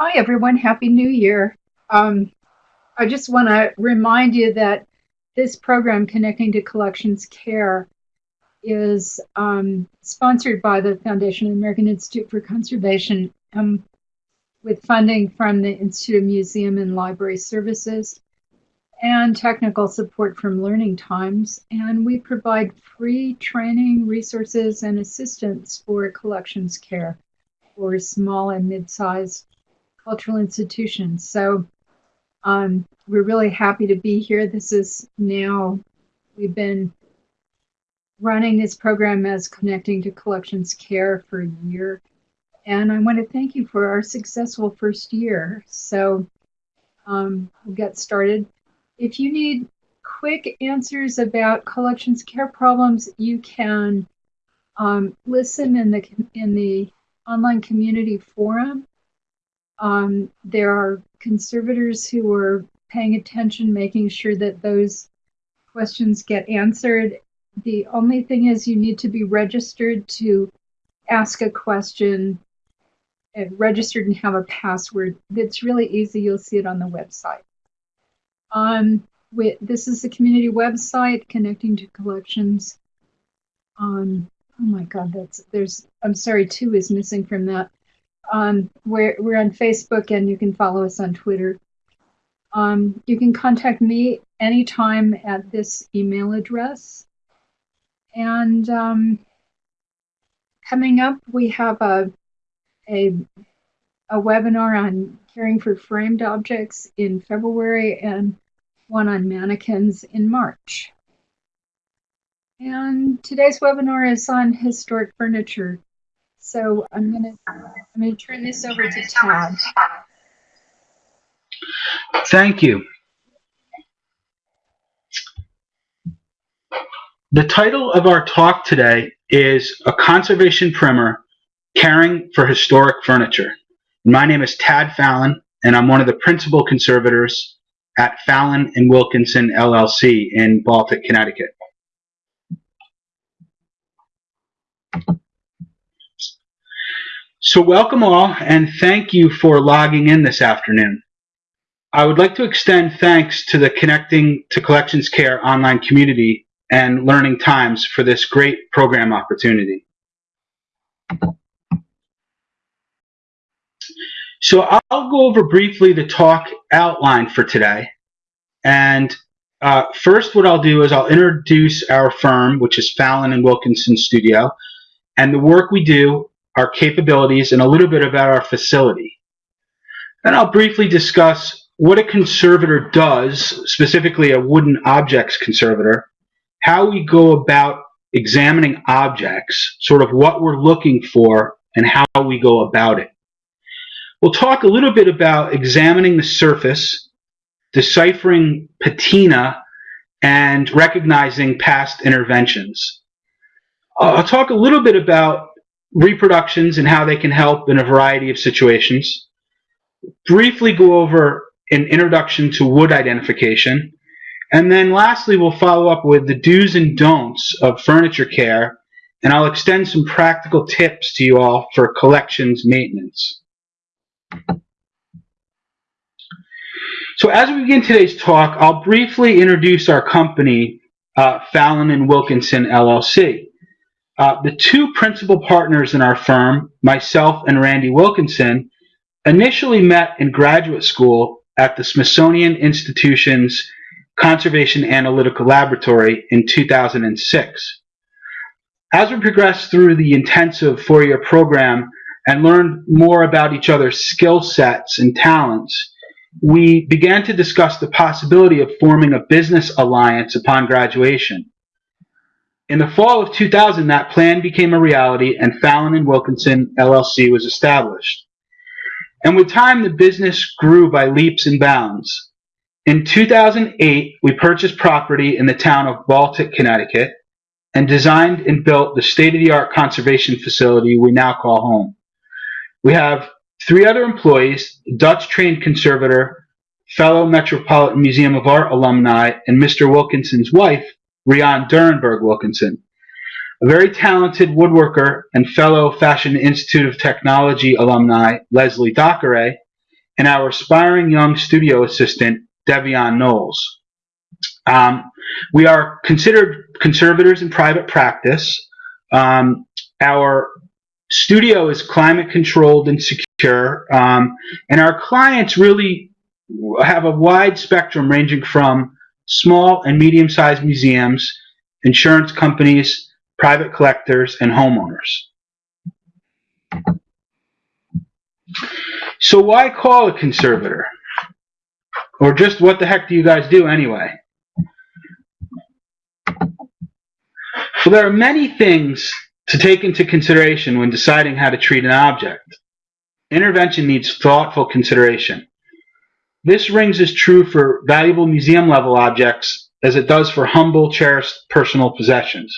Hi, everyone. Happy New Year. Um, I just want to remind you that this program, Connecting to Collections Care, is um, sponsored by the Foundation of the American Institute for Conservation um, with funding from the Institute of Museum and Library Services and technical support from Learning Times. And we provide free training, resources, and assistance for collections care for small and mid-sized cultural institutions. So um, we're really happy to be here. This is now, we've been running this program as Connecting to Collections Care for a year. And I want to thank you for our successful first year. So um, we'll get started. If you need quick answers about collections care problems, you can um, listen in the in the online community forum um, there are conservators who are paying attention, making sure that those questions get answered. The only thing is you need to be registered to ask a question, uh, registered and have a password. It's really easy. You'll see it on the website. Um, we, this is the community website connecting to collections. Um, oh my God, that's there's. I'm sorry, two is missing from that. Um, we're, we're on Facebook and you can follow us on Twitter. Um, you can contact me anytime at this email address. And um, coming up, we have a, a, a webinar on caring for framed objects in February and one on mannequins in March. And today's webinar is on historic furniture. So I'm gonna I'm gonna turn this over to Todd. Thank you. The title of our talk today is A Conservation Primer, Caring for Historic Furniture. My name is Tad Fallon, and I'm one of the principal conservators at Fallon and Wilkinson LLC in Baltic, Connecticut. So welcome all and thank you for logging in this afternoon. I would like to extend thanks to the Connecting to Collections Care online community and Learning Times for this great program opportunity. So I'll go over briefly the talk outline for today. And uh, first what I'll do is I'll introduce our firm, which is Fallon and Wilkinson Studio, and the work we do our capabilities, and a little bit about our facility. Then I'll briefly discuss what a conservator does, specifically a wooden objects conservator, how we go about examining objects, sort of what we're looking for, and how we go about it. We'll talk a little bit about examining the surface, deciphering patina, and recognizing past interventions. I'll talk a little bit about reproductions and how they can help in a variety of situations. Briefly go over an introduction to wood identification. And then lastly, we'll follow up with the do's and don'ts of furniture care, and I'll extend some practical tips to you all for collections maintenance. So as we begin today's talk, I'll briefly introduce our company, uh, Fallon and Wilkinson LLC. Uh, the two principal partners in our firm, myself and Randy Wilkinson, initially met in graduate school at the Smithsonian Institution's Conservation Analytical Laboratory in 2006. As we progressed through the intensive four-year program and learned more about each other's skill sets and talents, we began to discuss the possibility of forming a business alliance upon graduation. In the fall of 2000, that plan became a reality and Fallon and Wilkinson LLC was established. And with time, the business grew by leaps and bounds. In 2008, we purchased property in the town of Baltic, Connecticut, and designed and built the state-of-the-art conservation facility we now call home. We have three other employees, Dutch-trained conservator, fellow Metropolitan Museum of Art alumni, and Mr. Wilkinson's wife, Rian Durenberg Wilkinson, a very talented woodworker and fellow Fashion Institute of Technology alumni Leslie Dockeray, and our aspiring young studio assistant, Devion Knowles. Um, we are considered conservators in private practice. Um, our studio is climate controlled and secure, um, and our clients really have a wide spectrum ranging from small and medium sized museums, insurance companies, private collectors, and homeowners. So why call a conservator? Or just what the heck do you guys do anyway? Well, there are many things to take into consideration when deciding how to treat an object. Intervention needs thoughtful consideration. This rings as true for valuable museum level objects as it does for humble, cherished personal possessions.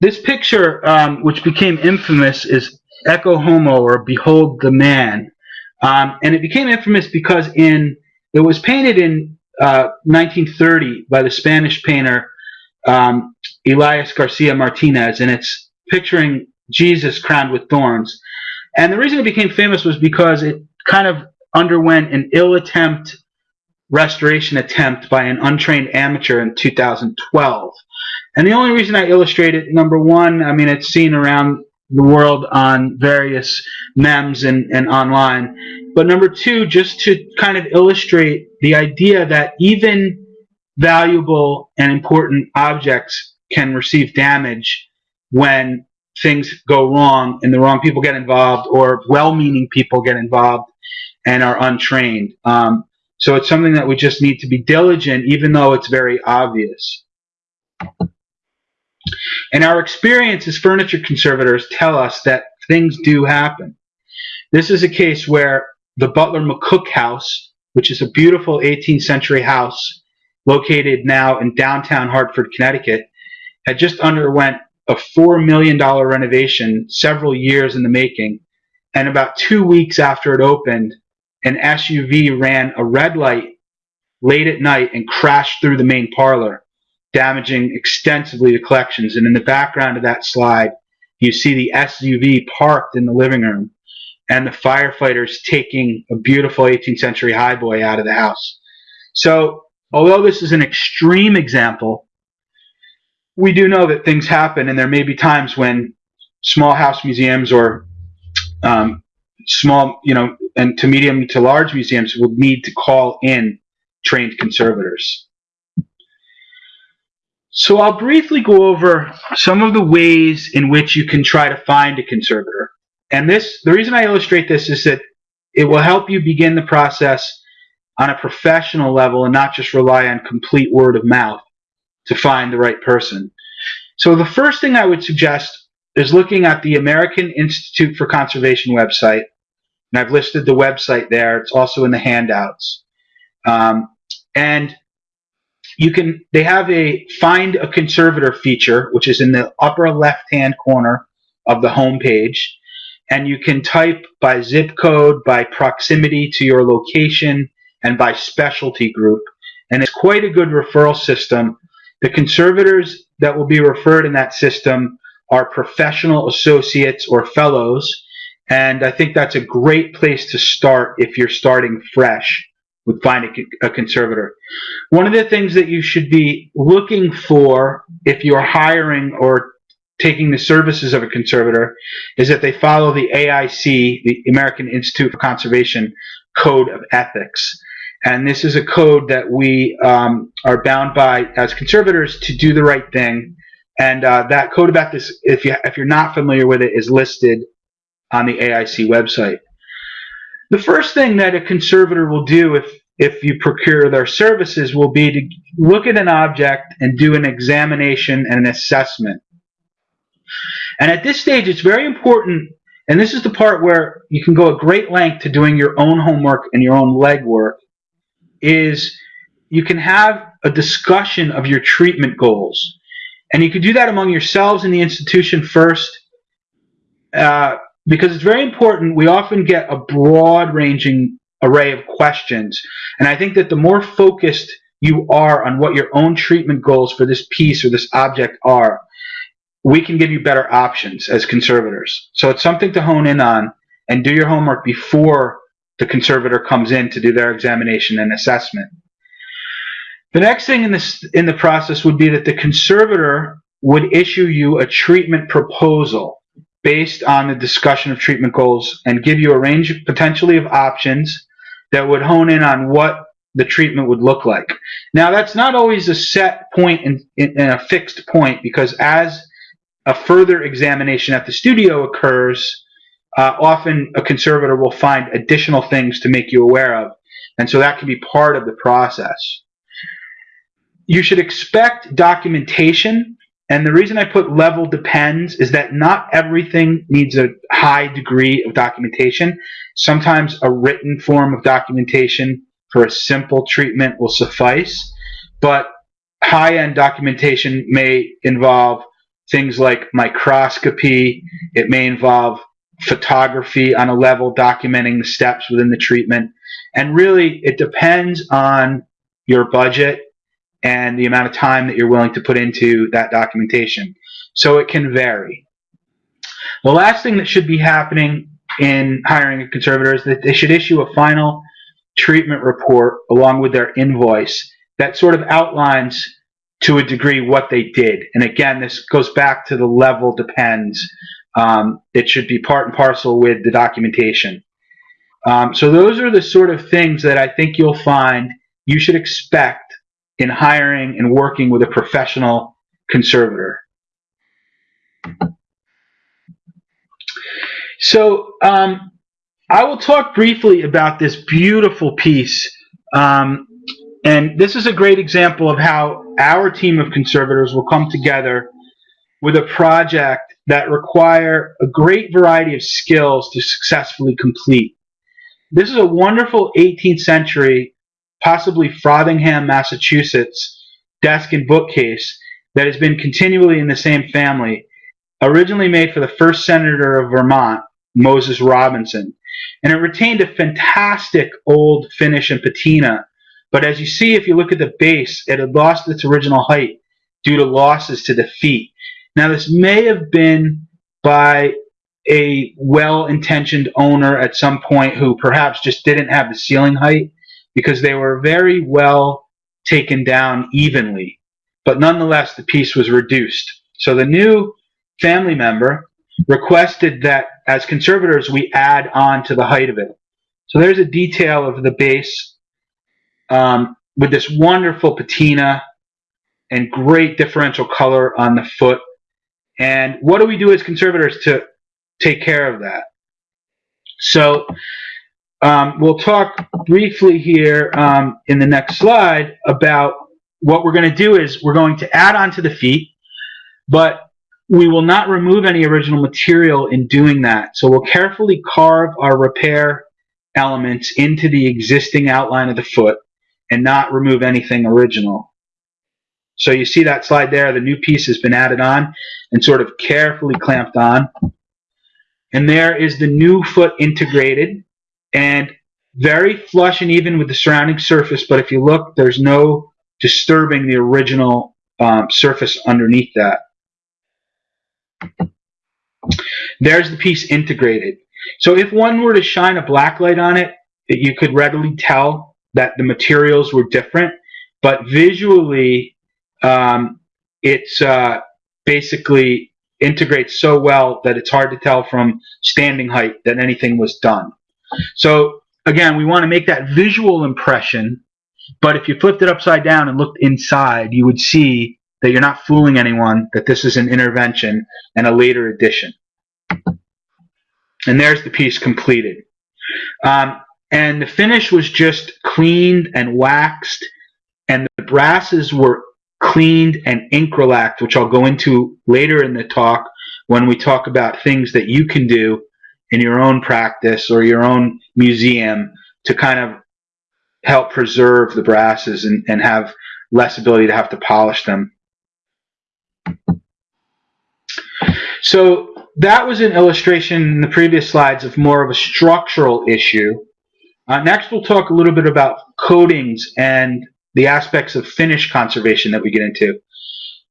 This picture, um, which became infamous, is Ecce Homo or Behold the Man. Um, and it became infamous because in it was painted in uh, 1930 by the Spanish painter um, Elias Garcia Martinez, and it's picturing Jesus crowned with thorns. And the reason it became famous was because it kind of underwent an ill attempt restoration attempt by an untrained amateur in 2012. And the only reason I illustrate it, number one, I mean, it's seen around the world on various memes and, and online. But number two, just to kind of illustrate the idea that even valuable and important objects can receive damage when things go wrong and the wrong people get involved or well-meaning people get involved and are untrained. Um, so it's something that we just need to be diligent, even though it's very obvious. And our experience as furniture conservators tell us that things do happen. This is a case where the Butler McCook House, which is a beautiful 18th century house located now in downtown Hartford, Connecticut, had just underwent a $4 million renovation several years in the making. And about two weeks after it opened, an SUV ran a red light late at night and crashed through the main parlor, damaging extensively the collections. And in the background of that slide, you see the SUV parked in the living room and the firefighters taking a beautiful 18th century highboy out of the house. So, although this is an extreme example, we do know that things happen, and there may be times when small house museums or um, small, you know, and to medium to large museums will need to call in trained conservators. So I'll briefly go over some of the ways in which you can try to find a conservator. And this, the reason I illustrate this is that it will help you begin the process on a professional level and not just rely on complete word of mouth to find the right person. So the first thing I would suggest is looking at the American Institute for Conservation website. And I've listed the website there. It's also in the handouts. Um, and you can they have a find a conservator feature which is in the upper left hand corner of the home page and you can type by zip code by proximity to your location and by specialty group and it's quite a good referral system the conservators that will be referred in that system are professional associates or fellows and i think that's a great place to start if you're starting fresh with finding a conservator. One of the things that you should be looking for if you're hiring or taking the services of a conservator is that they follow the AIC, the American Institute for Conservation Code of Ethics. And this is a code that we um, are bound by as conservators to do the right thing. And uh, that code of if, you, if you're not familiar with it, is listed on the AIC website. The first thing that a conservator will do if if you procure their services will be to look at an object and do an examination and an assessment. And at this stage, it's very important, and this is the part where you can go a great length to doing your own homework and your own legwork, is you can have a discussion of your treatment goals. And you can do that among yourselves in the institution first, uh, because it's very important. We often get a broad ranging array of questions. And I think that the more focused you are on what your own treatment goals for this piece or this object are, we can give you better options as conservators. So it's something to hone in on and do your homework before the conservator comes in to do their examination and assessment. The next thing in this in the process would be that the conservator would issue you a treatment proposal based on the discussion of treatment goals and give you a range potentially of options that would hone in on what the treatment would look like. Now that's not always a set point and a fixed point because as a further examination at the studio occurs, uh, often a conservator will find additional things to make you aware of. And so that can be part of the process. You should expect documentation. And the reason I put level depends is that not everything needs a high degree of documentation. Sometimes a written form of documentation for a simple treatment will suffice. But high-end documentation may involve things like microscopy. It may involve photography on a level documenting the steps within the treatment. And really, it depends on your budget and the amount of time that you're willing to put into that documentation. So it can vary. The last thing that should be happening in hiring a conservator is that they should issue a final treatment report along with their invoice that sort of outlines to a degree what they did. And again, this goes back to the level depends. Um, it should be part and parcel with the documentation. Um, so those are the sort of things that I think you'll find you should expect in hiring and working with a professional conservator. So um, I will talk briefly about this beautiful piece. Um, and this is a great example of how our team of conservators will come together with a project that require a great variety of skills to successfully complete. This is a wonderful 18th century, possibly Frothingham, Massachusetts, desk and bookcase that has been continually in the same family, originally made for the first senator of Vermont, Moses Robinson. And it retained a fantastic old finish and patina but as you see, if you look at the base, it had lost its original height due to losses to the feet. Now, this may have been by a well-intentioned owner at some point who perhaps just didn't have the ceiling height because they were very well taken down evenly. But nonetheless, the piece was reduced. So the new family member requested that as conservators, we add on to the height of it. So there's a detail of the base um, with this wonderful patina and great differential color on the foot. And what do we do as conservators to take care of that? So um, we'll talk briefly here um, in the next slide about what we're going to do is we're going to add on to the feet, but we will not remove any original material in doing that. So we'll carefully carve our repair elements into the existing outline of the foot and not remove anything original. So you see that slide there, the new piece has been added on and sort of carefully clamped on. And there is the new foot integrated and very flush and even with the surrounding surface, but if you look, there's no disturbing the original um, surface underneath that. There's the piece integrated. So if one were to shine a black light on it, you could readily tell that the materials were different, but visually, um, it's uh, basically integrates so well that it's hard to tell from standing height that anything was done. So again, we want to make that visual impression, but if you flipped it upside down and looked inside, you would see that you're not fooling anyone, that this is an intervention and a later addition. And there's the piece completed. Um, and the finish was just cleaned and waxed and the brasses were cleaned and Incralacked which I'll go into later in the talk when we talk about things that you can do in your own practice or your own museum to kind of help preserve the brasses and, and have less ability to have to polish them. So that was an illustration in the previous slides of more of a structural issue uh, next, we'll talk a little bit about coatings and the aspects of finish conservation that we get into.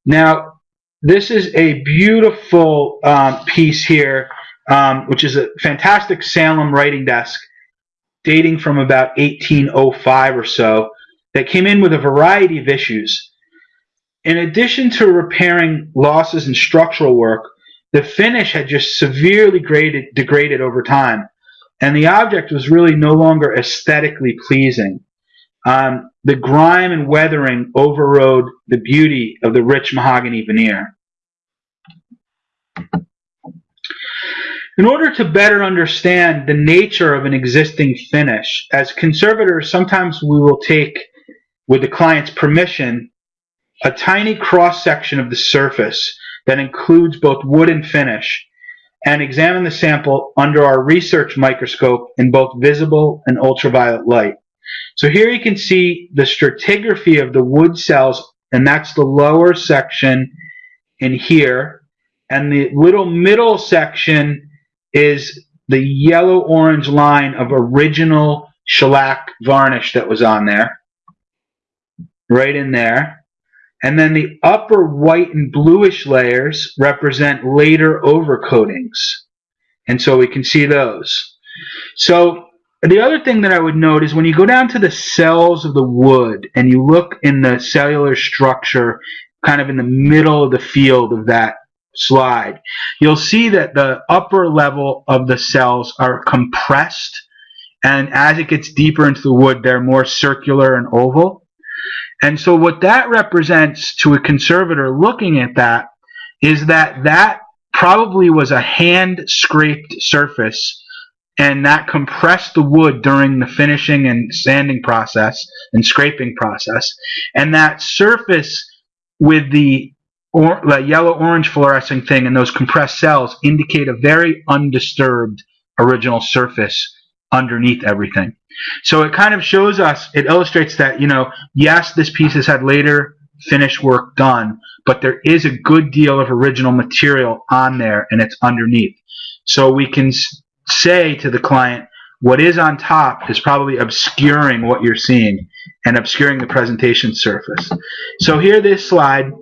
Now, this is a beautiful um, piece here, um, which is a fantastic Salem writing desk. dating from about 1805 or so that came in with a variety of issues. In addition to repairing losses in structural work, the finish had just severely graded, degraded over time, and the object was really no longer aesthetically pleasing. Um, the grime and weathering overrode the beauty of the rich mahogany veneer. In order to better understand the nature of an existing finish, as conservators, sometimes we will take, with the client's permission, a tiny cross section of the surface that includes both wood and finish and examine the sample under our research microscope in both visible and ultraviolet light. So here you can see the stratigraphy of the wood cells, and that's the lower section in here. And the little middle section is the yellow-orange line of original shellac varnish that was on there. Right in there. And then the upper white and bluish layers represent later overcoatings. And so we can see those. So the other thing that I would note is when you go down to the cells of the wood and you look in the cellular structure kind of in the middle of the field of that slide, you'll see that the upper level of the cells are compressed and as it gets deeper into the wood they're more circular and oval. And so what that represents to a conservator looking at that is that that probably was a hand scraped surface and that compressed the wood during the finishing and sanding process and scraping process. And that surface with the or, the yellow orange fluorescing thing and those compressed cells indicate a very undisturbed original surface underneath everything. So it kind of shows us, it illustrates that, you know, yes, this piece has had later finish work done, but there is a good deal of original material on there and it's underneath. So we can say to the client, what is on top is probably obscuring what you're seeing and obscuring the presentation surface. So here this slide,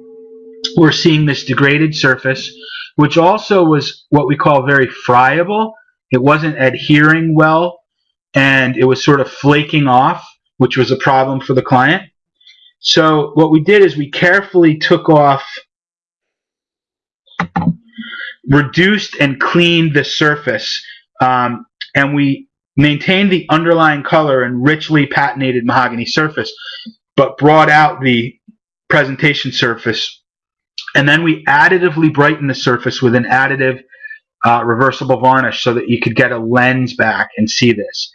we're seeing this degraded surface, which also was what we call very friable. It wasn't adhering well and it was sort of flaking off, which was a problem for the client. So what we did is we carefully took off, reduced and cleaned the surface, um, and we maintained the underlying color and richly patinated mahogany surface, but brought out the presentation surface. And then we additively brightened the surface with an additive uh, reversible varnish so that you could get a lens back and see this.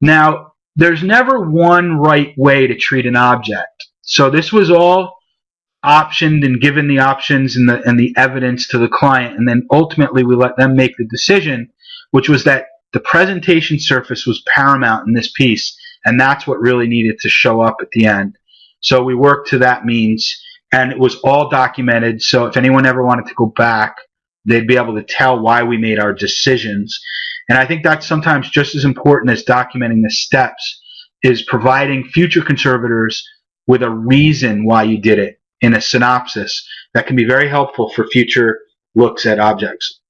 Now, there's never one right way to treat an object. So this was all optioned and given the options and the and the evidence to the client, and then ultimately we let them make the decision, which was that the presentation surface was paramount in this piece, and that's what really needed to show up at the end. So we worked to that means, and it was all documented. So if anyone ever wanted to go back, they'd be able to tell why we made our decisions. And I think that's sometimes just as important as documenting the steps is providing future conservators with a reason why you did it in a synopsis that can be very helpful for future looks at objects.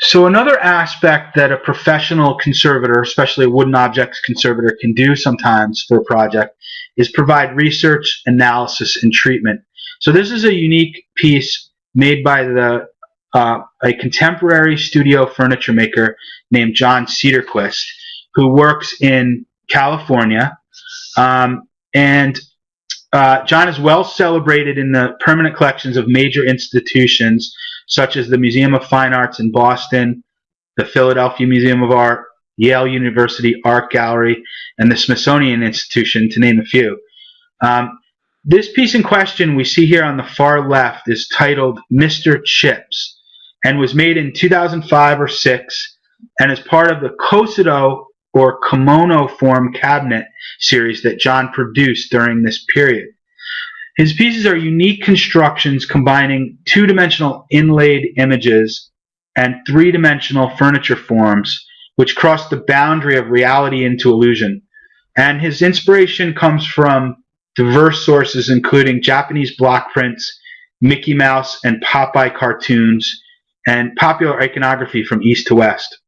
So another aspect that a professional conservator, especially a wooden objects conservator, can do sometimes for a project is provide research, analysis, and treatment. So this is a unique piece made by the uh, a contemporary studio furniture maker named John Cederquist, who works in California. Um, and uh, John is well celebrated in the permanent collections of major institutions such as the Museum of Fine Arts in Boston, the Philadelphia Museum of Art, Yale University Art Gallery, and the Smithsonian Institution, to name a few. Um, this piece in question we see here on the far left is titled Mr. Chips and was made in 2005 or 6 and is part of the Kosode or kimono form cabinet series that John produced during this period. His pieces are unique constructions combining two-dimensional inlaid images and three-dimensional furniture forms which crossed the boundary of reality into illusion. And his inspiration comes from diverse sources including Japanese block prints, Mickey Mouse and Popeye cartoons, and popular iconography from east to west.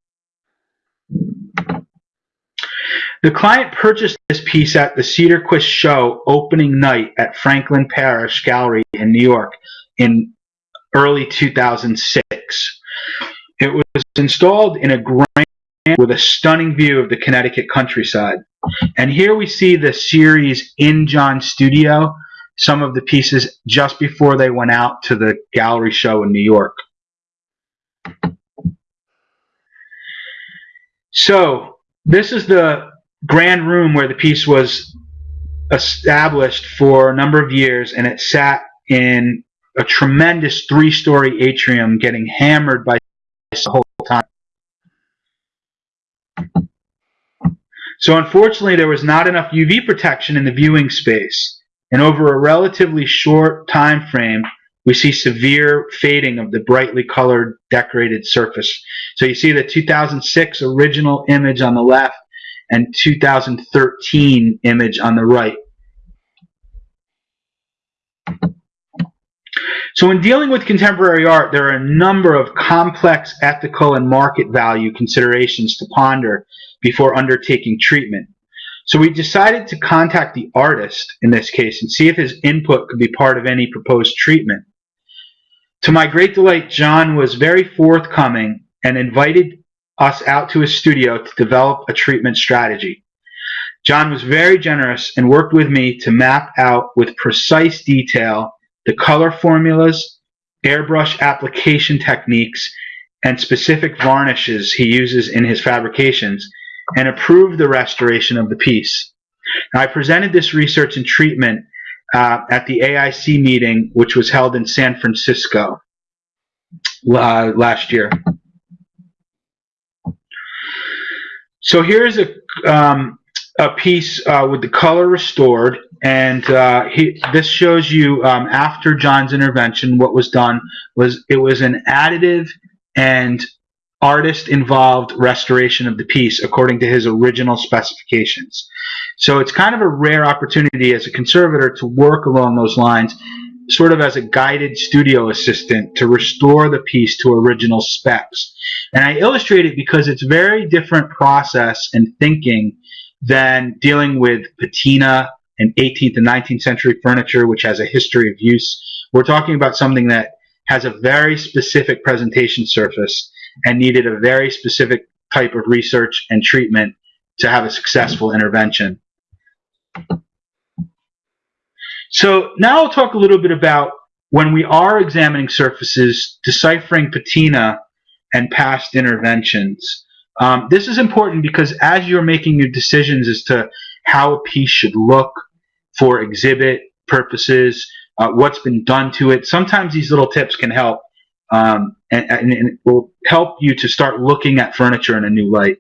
The client purchased this piece at the Cederquist Show opening night at Franklin Parrasch Gallery in New York in early 2006. It was installed in a grand with a stunning view of the Connecticut countryside. And here we see the series in John Studio, some of the pieces just before they went out to the gallery show in New York. So this is the grand room where the piece was established for a number of years and it sat in a tremendous three-story atrium getting hammered by the whole time. So unfortunately there was not enough UV protection in the viewing space and over a relatively short time frame we see severe fading of the brightly colored decorated surface. So you see the 2006 original image on the left and 2013 image on the right. So in dealing with contemporary art, there are a number of complex ethical and market value considerations to ponder before undertaking treatment. So we decided to contact the artist in this case and see if his input could be part of any proposed treatment. To my great delight, John was very forthcoming and invited us out to his studio to develop a treatment strategy. John was very generous and worked with me to map out with precise detail the color formulas, airbrush application techniques, and specific varnishes he uses in his fabrications, and approve the restoration of the piece. Now, I presented this research and treatment uh, at the AIC meeting, which was held in San Francisco uh, last year. So here's a um, a piece uh, with the color restored, and uh, he, this shows you um, after John's intervention, what was done was it was an additive and artist involved restoration of the piece according to his original specifications. So it's kind of a rare opportunity as a conservator to work along those lines, sort of as a guided studio assistant to restore the piece to original specs. And I illustrate it because it's very different process and thinking than dealing with patina and 18th and 19th century furniture, which has a history of use. We're talking about something that has a very specific presentation surface and needed a very specific type of research and treatment to have a successful intervention. So now I'll talk a little bit about when we are examining surfaces, deciphering patina and past interventions. Um, this is important because as you're making your decisions as to how a piece should look for exhibit purposes, uh, what's been done to it, sometimes these little tips can help um, and, and, it will help you to start looking at furniture in a new light.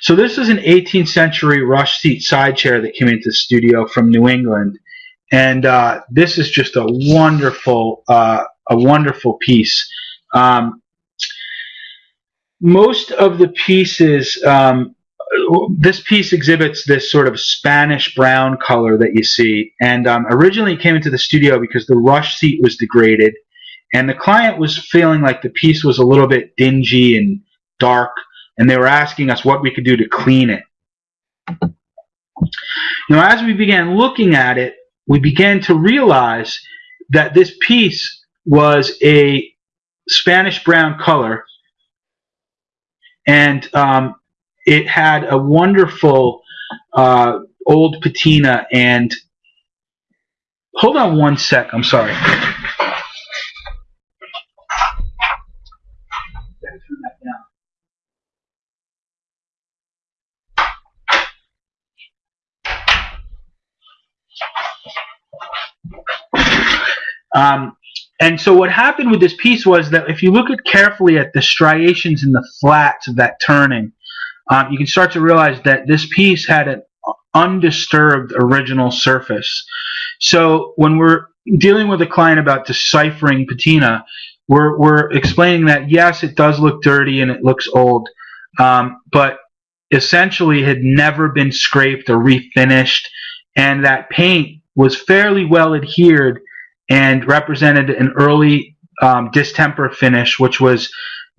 So this is an 18th century rush seat side chair that came into the studio from New England. And uh, this is just a wonderful, uh, a wonderful piece. Um, most of the pieces, um, this piece exhibits this sort of Spanish brown color that you see. And um, originally it came into the studio because the rush seat was degraded. And the client was feeling like the piece was a little bit dingy and dark. And they were asking us what we could do to clean it. Now, as we began looking at it, we began to realize that this piece was a Spanish brown color and um, it had a wonderful uh, old patina and hold on one sec I'm sorry. Um, and so what happened with this piece was that if you look at carefully at the striations in the flats of that turning, um, you can start to realize that this piece had an undisturbed original surface. So when we're dealing with a client about deciphering patina, we're, we're explaining that yes, it does look dirty and it looks old, um, but essentially had never been scraped or refinished, and that paint was fairly well adhered and represented an early um, distemper finish, which was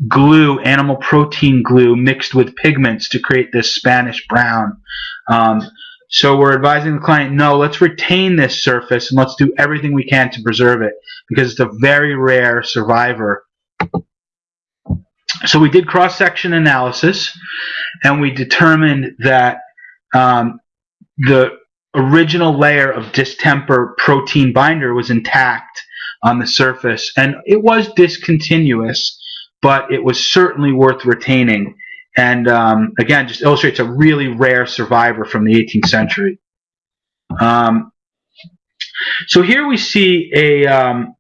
glue, animal protein glue, mixed with pigments to create this Spanish brown. Um, so we're advising the client, no, let's retain this surface and let's do everything we can to preserve it because it's a very rare survivor. So we did cross-section analysis and we determined that um, the original layer of distemper protein binder was intact on the surface and it was discontinuous but it was certainly worth retaining. And um, again just illustrates a really rare survivor from the 18th century. Um, so here we see a um,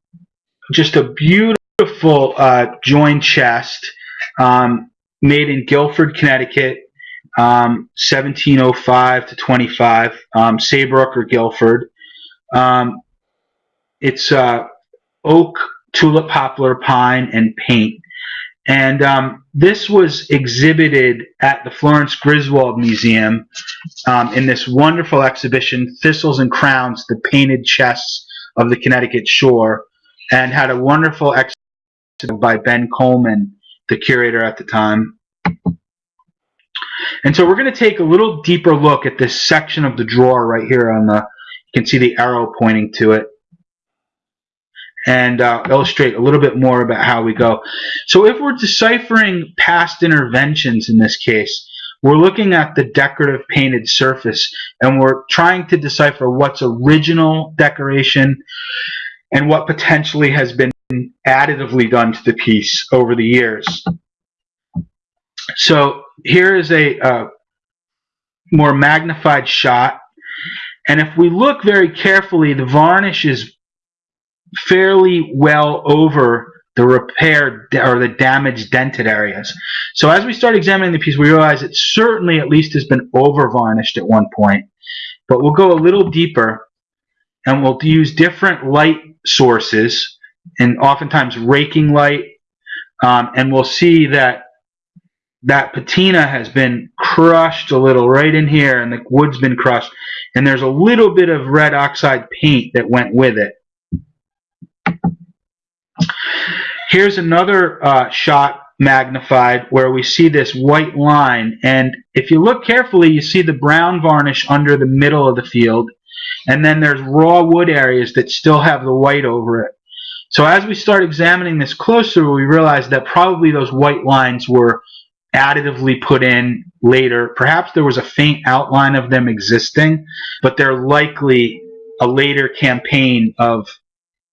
just a beautiful uh, joined chest um, made in Guilford Connecticut 1705 um, to 25 um, Saybrook or Guilford it's uh, oak tulip poplar pine and paint and um, this was exhibited at the Florence Griswold Museum um, in this wonderful exhibition, Thistles and Crowns, the Painted Chests of the Connecticut Shore, and had a wonderful exhibition by Ben Coleman, the curator at the time. And so we're going to take a little deeper look at this section of the drawer right here on the, you can see the arrow pointing to it and uh, illustrate a little bit more about how we go. So if we're deciphering past interventions in this case, we're looking at the decorative painted surface and we're trying to decipher what's original decoration and what potentially has been additively done to the piece over the years. So here is a uh, more magnified shot. And if we look very carefully, the varnish is fairly well over the repaired or the damaged dented areas. So as we start examining the piece, we realize it certainly at least has been over varnished at one point. But we'll go a little deeper and we'll use different light sources and oftentimes raking light um, and we'll see that that patina has been crushed a little right in here and the wood's been crushed and there's a little bit of red oxide paint that went with it Here's another uh, shot magnified where we see this white line and if you look carefully you see the brown varnish under the middle of the field and then there's raw wood areas that still have the white over it. So as we start examining this closer we realize that probably those white lines were additively put in later. Perhaps there was a faint outline of them existing but they're likely a later campaign of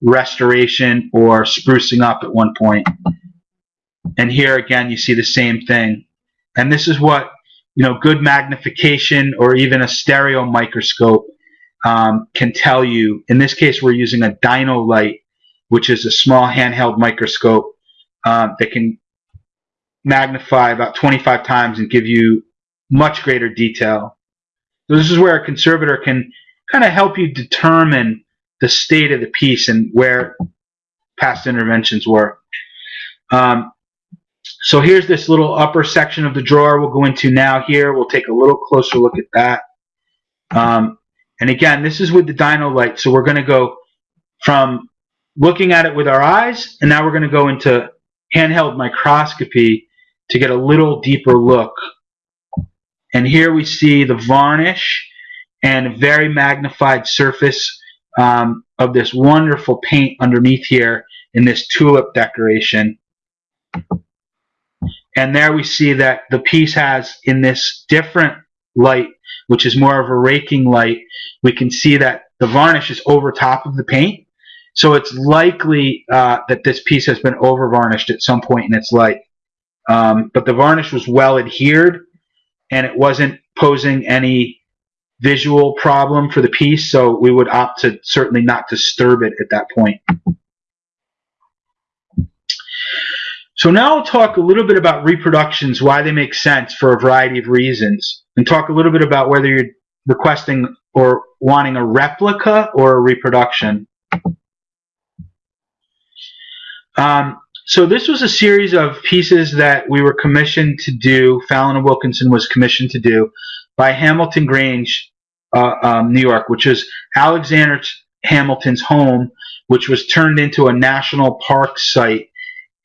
restoration or sprucing up at one point. And here again, you see the same thing. And this is what, you know, good magnification or even a stereo microscope um, can tell you. In this case, we're using a Dino-Lite, which is a small handheld microscope uh, that can magnify about 25 times and give you much greater detail. So this is where a conservator can kind of help you determine the state of the piece and where past interventions were. Um, so here's this little upper section of the drawer we'll go into now here. We'll take a little closer look at that. Um, and again, this is with the Dino-Lite. So we're going to go from looking at it with our eyes, and now we're going to go into handheld microscopy to get a little deeper look. And here we see the varnish and a very magnified surface um, of this wonderful paint underneath here in this tulip decoration. And there we see that the piece has in this different light, which is more of a raking light, we can see that the varnish is over top of the paint. So it's likely uh, that this piece has been over varnished at some point in its life. Um, but the varnish was well adhered and it wasn't posing any visual problem for the piece, so we would opt to certainly not disturb it at that point. So now I'll talk a little bit about reproductions, why they make sense for a variety of reasons, and talk a little bit about whether you're requesting or wanting a replica or a reproduction. Um, so this was a series of pieces that we were commissioned to do, Fallon and Wilkinson was commissioned to do, by Hamilton Grange, uh, um, New York, which is Alexander Hamilton's home, which was turned into a national park site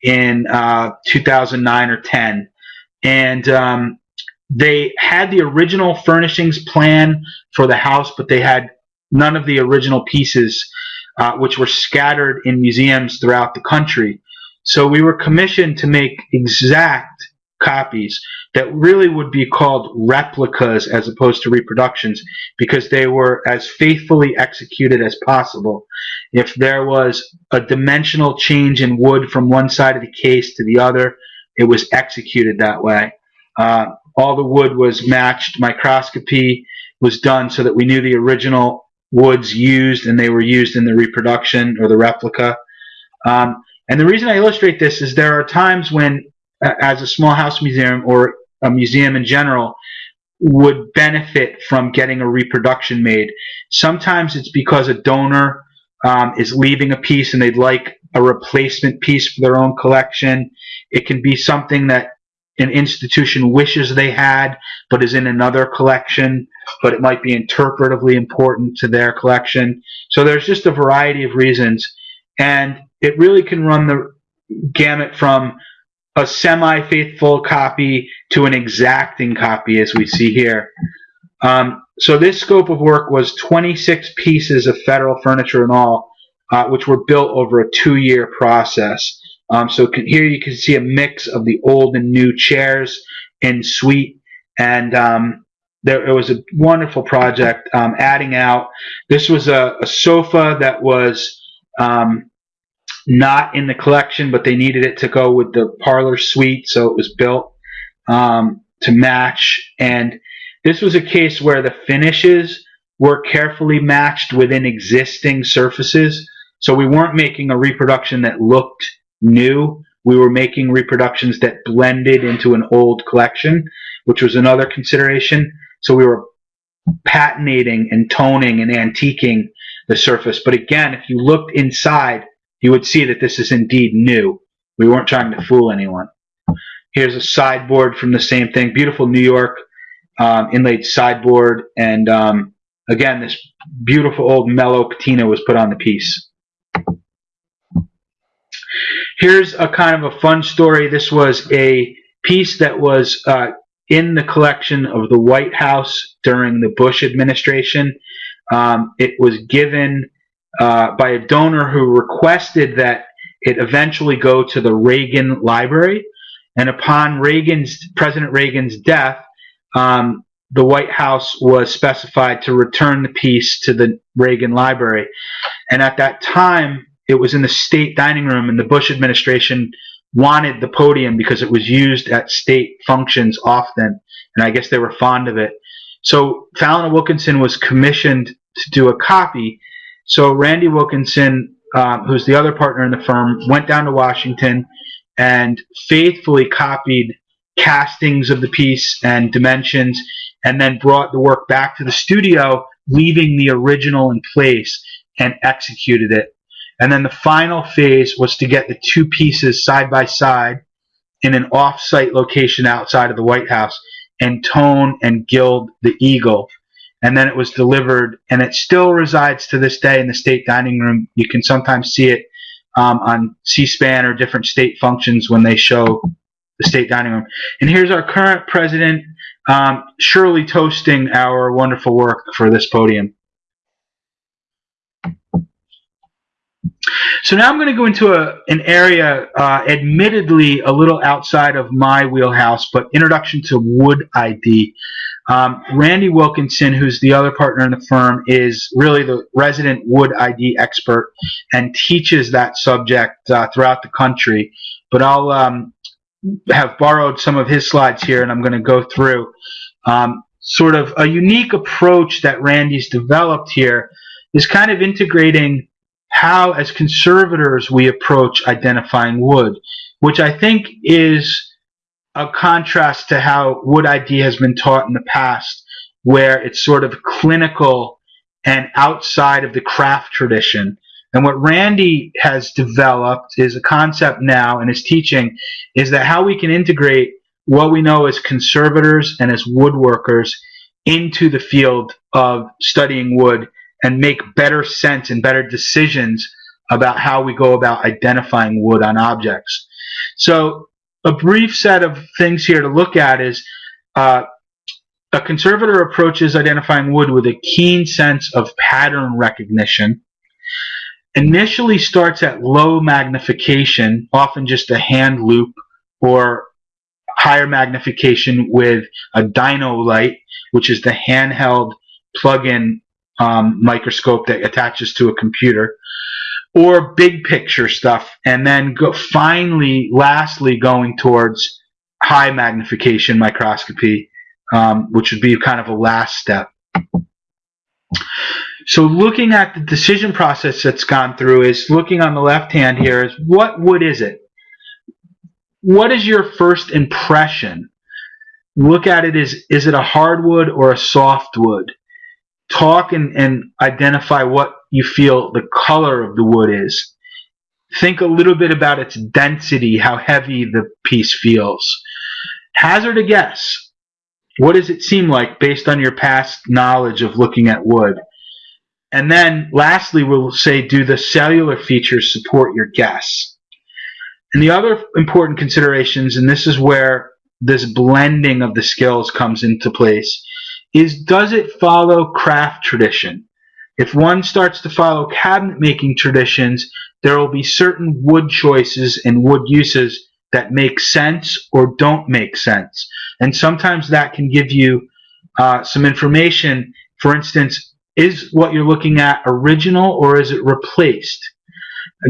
in uh, 2009 or 10, and um, they had the original furnishings plan for the house, but they had none of the original pieces, uh, which were scattered in museums throughout the country. So we were commissioned to make exact copies that really would be called replicas as opposed to reproductions because they were as faithfully executed as possible. If there was a dimensional change in wood from one side of the case to the other, it was executed that way. Uh, all the wood was matched. Microscopy was done so that we knew the original woods used and they were used in the reproduction or the replica. Um, and the reason I illustrate this is there are times when, as a small house museum or a museum in general, would benefit from getting a reproduction made. Sometimes it's because a donor um, is leaving a piece and they'd like a replacement piece for their own collection. It can be something that an institution wishes they had but is in another collection, but it might be interpretively important to their collection. So there's just a variety of reasons. And it really can run the gamut from a semi-faithful copy to an exacting copy as we see here. Um, so this scope of work was 26 pieces of federal furniture in all, uh, which were built over a two-year process. Um, so can, here you can see a mix of the old and new chairs in suite, and um, there it was a wonderful project. Um, adding out, this was a, a sofa that was um, not in the collection, but they needed it to go with the parlor suite, so it was built um, to match. And this was a case where the finishes were carefully matched within existing surfaces. So we weren't making a reproduction that looked new. We were making reproductions that blended into an old collection, which was another consideration. So we were patinating and toning and antiquing the surface. But again, if you looked inside, you would see that this is indeed new. We weren't trying to fool anyone. Here's a sideboard from the same thing. Beautiful New York um, inlaid sideboard. And um, again, this beautiful old mellow patina was put on the piece. Here's a kind of a fun story. This was a piece that was uh, in the collection of the White House during the Bush administration. Um, it was given uh, by a donor who requested that it eventually go to the Reagan Library. And upon Reagan's President Reagan's death, um, the White House was specified to return the piece to the Reagan Library. And at that time, it was in the state dining room, and the Bush administration wanted the podium because it was used at state functions often, and I guess they were fond of it. So Fallon Wilkinson was commissioned to do a copy, so Randy Wilkinson, um, who's the other partner in the firm, went down to Washington and faithfully copied castings of the piece and dimensions, and then brought the work back to the studio, leaving the original in place and executed it. And then the final phase was to get the two pieces side by side in an off-site location outside of the White House and tone and gild the eagle and then it was delivered, and it still resides to this day in the state dining room. You can sometimes see it um, on C-SPAN or different state functions when they show the state dining room. And here's our current president, um, surely toasting our wonderful work for this podium. So now I'm going to go into a, an area, uh, admittedly a little outside of my wheelhouse, but introduction to wood ID. Um, Randy Wilkinson, who's the other partner in the firm, is really the resident wood ID expert and teaches that subject uh, throughout the country. But I'll um, have borrowed some of his slides here, and I'm going to go through um, sort of a unique approach that Randy's developed here is kind of integrating how, as conservators, we approach identifying wood, which I think is a contrast to how wood ID has been taught in the past, where it's sort of clinical and outside of the craft tradition. And what Randy has developed is a concept now in his teaching is that how we can integrate what we know as conservators and as woodworkers into the field of studying wood and make better sense and better decisions about how we go about identifying wood on objects. So a brief set of things here to look at is uh, a conservator approaches identifying wood with a keen sense of pattern recognition. Initially starts at low magnification, often just a hand loupe or higher magnification with a Dino-Lite, which is the handheld plug-in um, microscope that attaches to a computer, or big picture stuff, and then go, finally, lastly, going towards high magnification microscopy, um, which would be kind of a last step. So looking at the decision process that's gone through is looking on the left hand here is what wood is it? What is your first impression? Look at it as is it a hardwood or a softwood? talk and, and identify what you feel the color of the wood is. Think a little bit about its density, how heavy the piece feels. Hazard a guess. What does it seem like based on your past knowledge of looking at wood? And then lastly, we'll say, do the cellular features support your guess? And the other important considerations, and this is where this blending of the skills comes into place, is does it follow craft tradition? If one starts to follow cabinet making traditions, there will be certain wood choices and wood uses that make sense or don't make sense. And sometimes that can give you uh, some information. For instance, is what you're looking at original or is it replaced?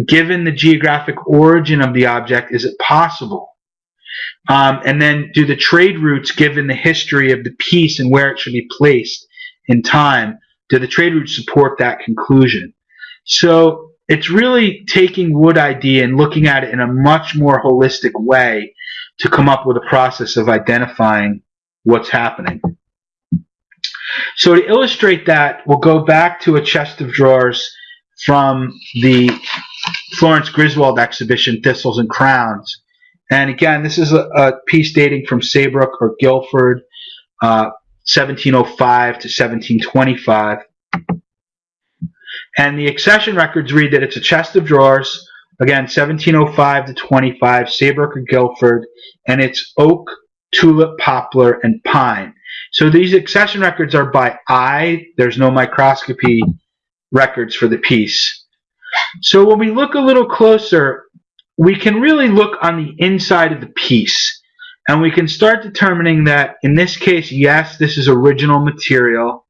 Given the geographic origin of the object, is it possible? Um, and then do the trade routes, given the history of the piece and where it should be placed in time, do the trade routes support that conclusion? So it's really taking Wood ID and looking at it in a much more holistic way to come up with a process of identifying what's happening. So to illustrate that, we'll go back to a chest of drawers from the Florence Griswold exhibition, Thistles and Crowns. And again, this is a, a piece dating from Saybrook or Guilford, uh, 1705 to 1725. And the accession records read that it's a chest of drawers, again, 1705 to 25, Saybrook or Guilford, and it's oak, tulip, poplar, and pine. So these accession records are by eye. There's no microscopy records for the piece. So when we look a little closer, we can really look on the inside of the piece and we can start determining that in this case, yes, this is original material.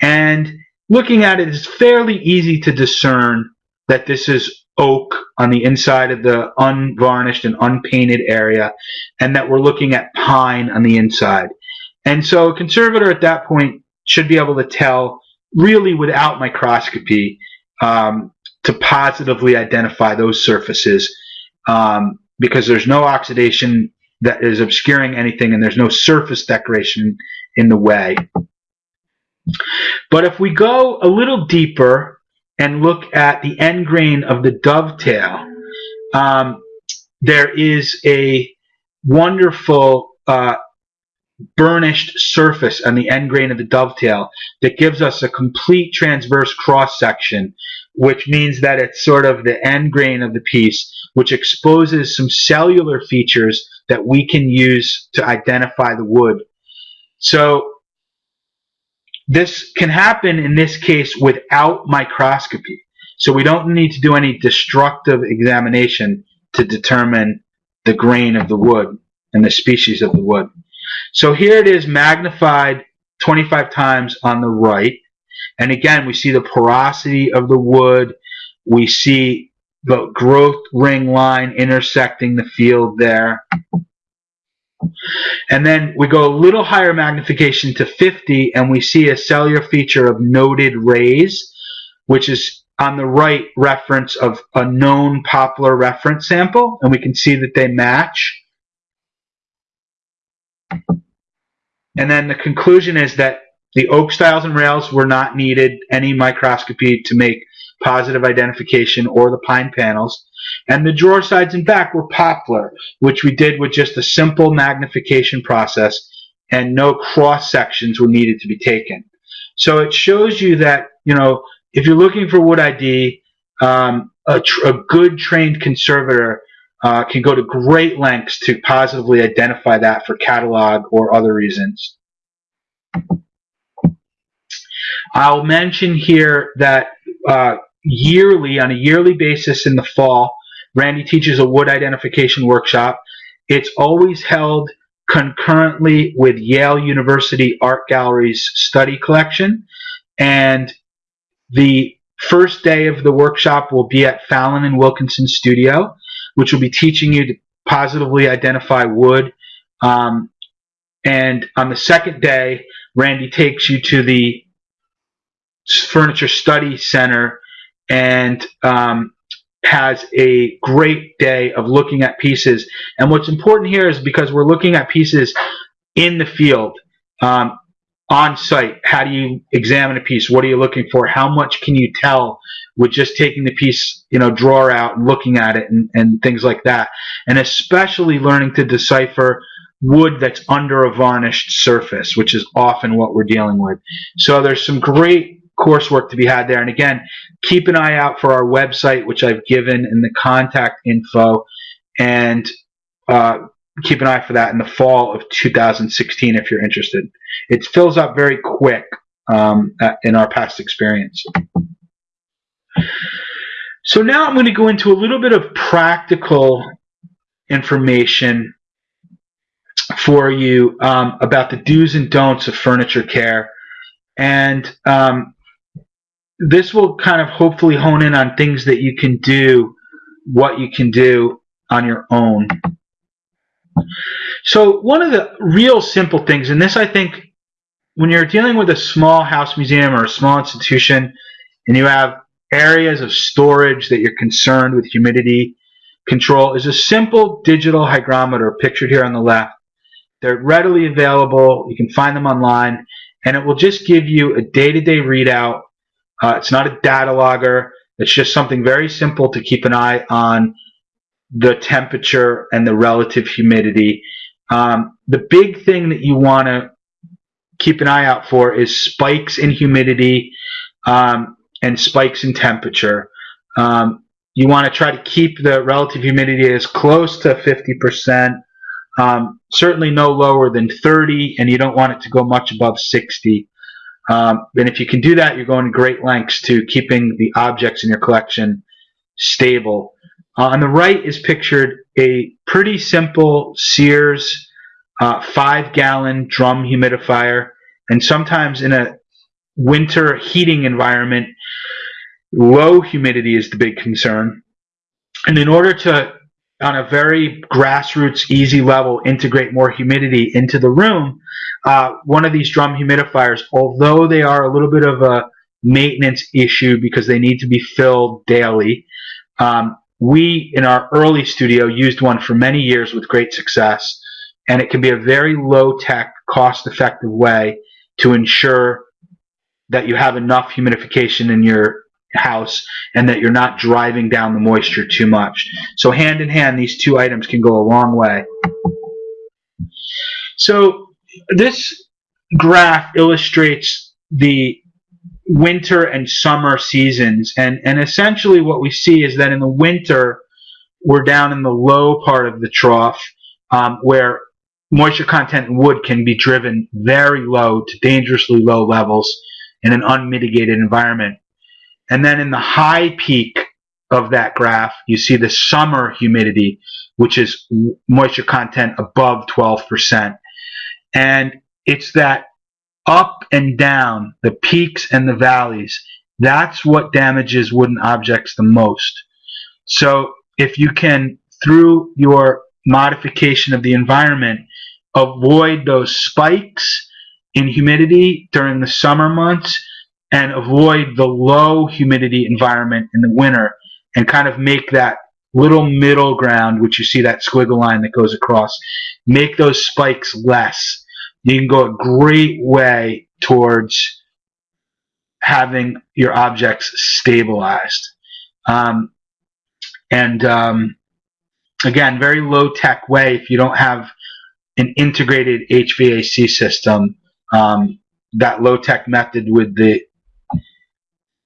And looking at it, it's fairly easy to discern that this is oak on the inside of the unvarnished and unpainted area, and that we're looking at pine on the inside. And so a conservator at that point should be able to tell, really without microscopy, um, to positively identify those surfaces um, because there's no oxidation that is obscuring anything and there's no surface decoration in the way. But if we go a little deeper and look at the end grain of the dovetail, um, there is a wonderful uh, burnished surface on the end grain of the dovetail that gives us a complete transverse cross section, which means that it's sort of the end grain of the piece which exposes some cellular features that we can use to identify the wood. So this can happen in this case without microscopy. So we don't need to do any destructive examination to determine the grain of the wood and the species of the wood. So here it is magnified 25 times on the right. And again, we see the porosity of the wood. We see the growth ring line intersecting the field there. And then we go a little higher magnification to 50 and we see a cellular feature of noted rays, which is on the right reference of a known poplar reference sample. And we can see that they match. And then the conclusion is that the oak stiles and rails were not needed any microscopy to make positive identification, or the pine panels. And the drawer sides and back were poplar, which we did with just a simple magnification process and no cross sections were needed to be taken. So it shows you that, you know, if you're looking for wood ID, um, a, a, good trained conservator uh, can go to great lengths to positively identify that for catalog or other reasons. I'll mention here that uh, yearly, on a yearly basis in the fall, Randy teaches a wood identification workshop. It's always held concurrently with Yale University Art Gallery's study collection. And the first day of the workshop will be at Fallon and Wilkinson Studio, which will be teaching you to positively identify wood. Um, and on the second day, Randy takes you to the Furniture Study Center and um, has a great day of looking at pieces. And what's important here is because we're looking at pieces in the field, um, on site. How do you examine a piece? What are you looking for? How much can you tell with just taking the piece, you know, drawer out and looking at it and, and things like that? And especially learning to decipher wood that's under a varnished surface, which is often what we're dealing with. So there's some great coursework to be had there. And again, keep an eye out for our website, which I've given in the contact info, and uh, keep an eye for that in the fall of 2016 if you're interested. It fills up very quick um, in our past experience. So now I'm going to go into a little bit of practical information for you um, about the do's and don'ts of furniture care. And um, this will kind of hopefully hone in on things that you can do, what you can do on your own. So one of the real simple things, and this I think when you're dealing with a small house museum or a small institution and you have areas of storage that you're concerned with humidity control is a simple digital hygrometer pictured here on the left. They're readily available. You can find them online and it will just give you a day-to-day -day readout uh, it's not a data logger. It's just something very simple to keep an eye on the temperature and the relative humidity. Um, the big thing that you want to keep an eye out for is spikes in humidity um, and spikes in temperature. Um, you want to try to keep the relative humidity as close to 50%, um, certainly no lower than 30, and you don't want it to go much above 60. Um, and if you can do that, you're going great lengths to keeping the objects in your collection stable. Uh, on the right is pictured a pretty simple Sears uh, five gallon drum humidifier. And sometimes in a winter heating environment, low humidity is the big concern. And in order to, on a very grassroots, easy level, integrate more humidity into the room, uh, one of these drum humidifiers, although they are a little bit of a maintenance issue because they need to be filled daily, um, we in our early studio used one for many years with great success, and it can be a very low tech, cost effective way to ensure that you have enough humidification in your house and that you're not driving down the moisture too much. So hand in hand, these two items can go a long way. So this graph illustrates the winter and summer seasons and and essentially what we see is that in the winter we're down in the low part of the trough um, where moisture content in wood can be driven very low to dangerously low levels in an unmitigated environment. And then in the high peak of that graph you see the summer humidity which is moisture content above 12 percent and it's that up and down, the peaks and the valleys, that's what damages wooden objects the most. So if you can, through your modification of the environment, avoid those spikes in humidity during the summer months and avoid the low humidity environment in the winter and kind of make that little middle ground, which you see that squiggle line that goes across, make those spikes less you can go a great way towards having your objects stabilized. Um, and um, again, very low tech way if you don't have an integrated HVAC system. Um, that low tech method with the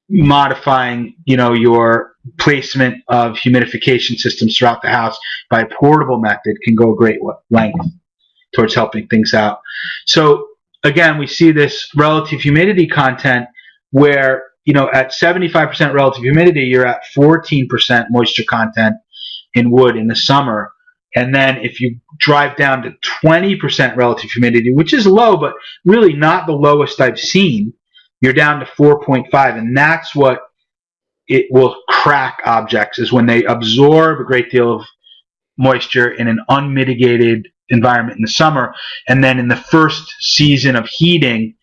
modifying, you know, your placement of humidification systems throughout the house by a portable method can go a great length towards helping things out. So again, we see this relative humidity content where you know at 75% relative humidity, you're at 14% moisture content in wood in the summer. And then if you drive down to 20% relative humidity, which is low, but really not the lowest I've seen, you're down to 4.5. And that's what it will crack objects is when they absorb a great deal of moisture in an unmitigated environment in the summer. And then in the first season of heating,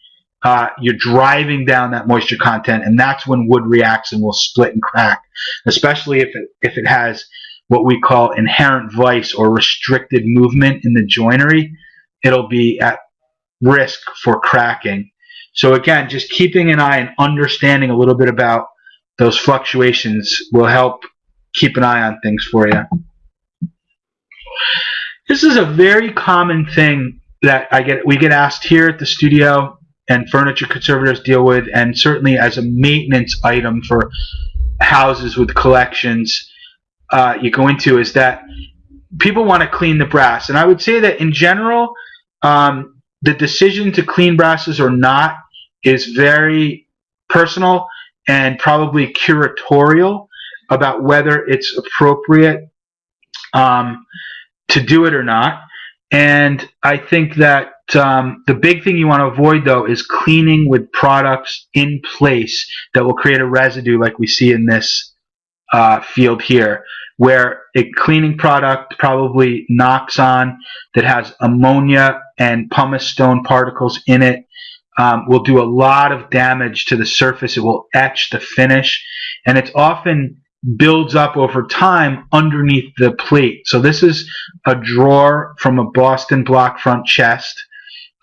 uh, you're driving down that moisture content, and that's when wood reacts and will split and crack, especially if it, if it has what we call inherent vice or restricted movement in the joinery. It'll be at risk for cracking. So again, just keeping an eye and understanding a little bit about those fluctuations will help keep an eye on things for you. This is a very common thing that I get we get asked here at the studio and furniture conservators deal with and certainly as a maintenance item for houses with collections uh, you go into is that people want to clean the brass. And I would say that in general um, the decision to clean brasses or not is very personal and probably curatorial about whether it's appropriate um, to do it or not. And I think that um, the big thing you want to avoid, though, is cleaning with products in place that will create a residue like we see in this uh, field here, where a cleaning product probably Noxon that has ammonia and pumice stone particles in it um, will do a lot of damage to the surface. It will etch the finish, and it's often builds up over time underneath the plate. So this is a drawer from a Boston block front chest,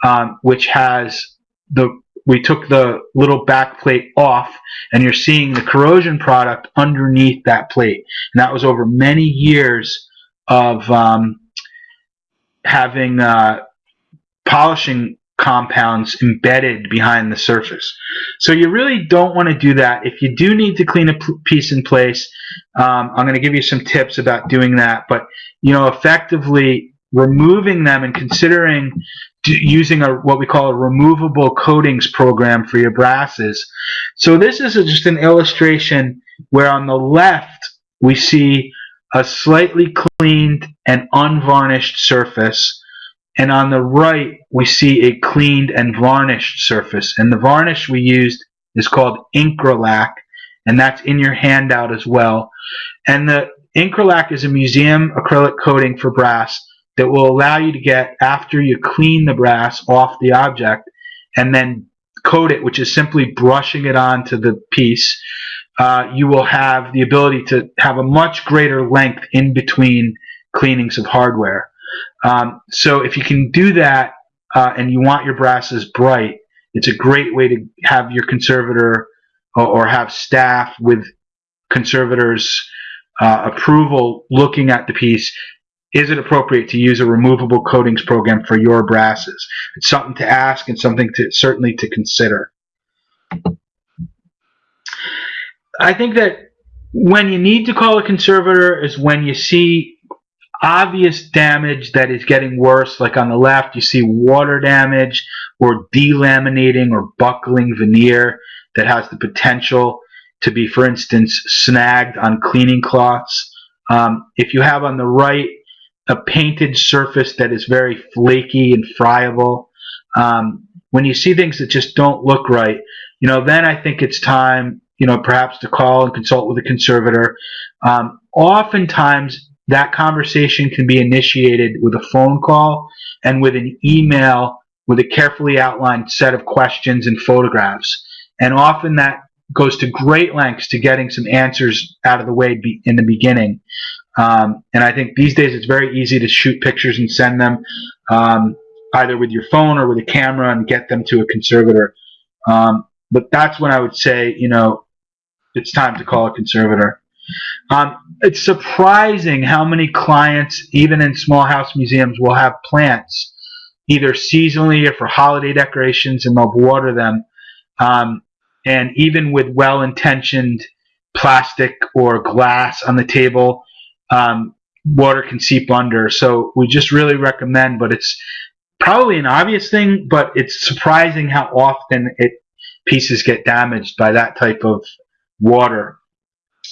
um, which has the we took the little back plate off and you're seeing the corrosion product underneath that plate. And that was over many years of um, having uh, polishing compounds embedded behind the surface. So you really don't want to do that. If you do need to clean a piece in place, um, I'm going to give you some tips about doing that. But you know, effectively removing them and considering using a what we call a removable coatings program for your brasses. So this is a, just an illustration where on the left we see a slightly cleaned and unvarnished surface and on the right we see a cleaned and varnished surface. And the varnish we used is called Incralac and that's in your handout as well. And the Incralac is a museum acrylic coating for brass that will allow you to get after you clean the brass off the object and then coat it which is simply brushing it onto the piece uh, you will have the ability to have a much greater length in between cleanings of hardware um, so if you can do that uh, and you want your brasses bright, it's a great way to have your conservator or, or have staff with conservators uh, approval looking at the piece. Is it appropriate to use a removable coatings program for your brasses? It's something to ask and something to certainly to consider. I think that when you need to call a conservator is when you see obvious damage that is getting worse. Like on the left, you see water damage or delaminating or buckling veneer that has the potential to be, for instance, snagged on cleaning cloths. Um, if you have on the right a painted surface that is very flaky and friable, um, when you see things that just don't look right, you know, then I think it's time, you know, perhaps to call and consult with a conservator. Um, oftentimes, that conversation can be initiated with a phone call and with an email with a carefully outlined set of questions and photographs. And often that goes to great lengths to getting some answers out of the way in the beginning. Um, and I think these days it's very easy to shoot pictures and send them um, either with your phone or with a camera and get them to a conservator. Um, but that's when I would say, you know, it's time to call a conservator. Um, it's surprising how many clients, even in small house museums, will have plants either seasonally or for holiday decorations and they'll water them. Um, and even with well intentioned plastic or glass on the table, um, water can seep under. So we just really recommend, but it's probably an obvious thing, but it's surprising how often it pieces get damaged by that type of water.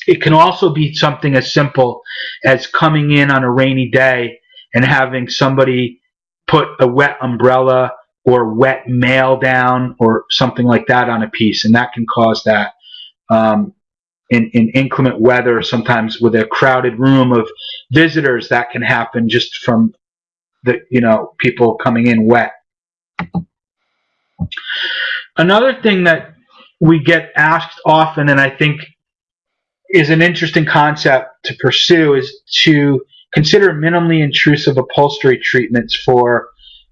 It can also be something as simple as coming in on a rainy day and having somebody put a wet umbrella or wet mail down or something like that on a piece, and that can cause that. Um, in, in inclement weather, sometimes with a crowded room of visitors, that can happen just from the you know people coming in wet. Another thing that we get asked often, and I think is an interesting concept to pursue, is to consider minimally intrusive upholstery treatments for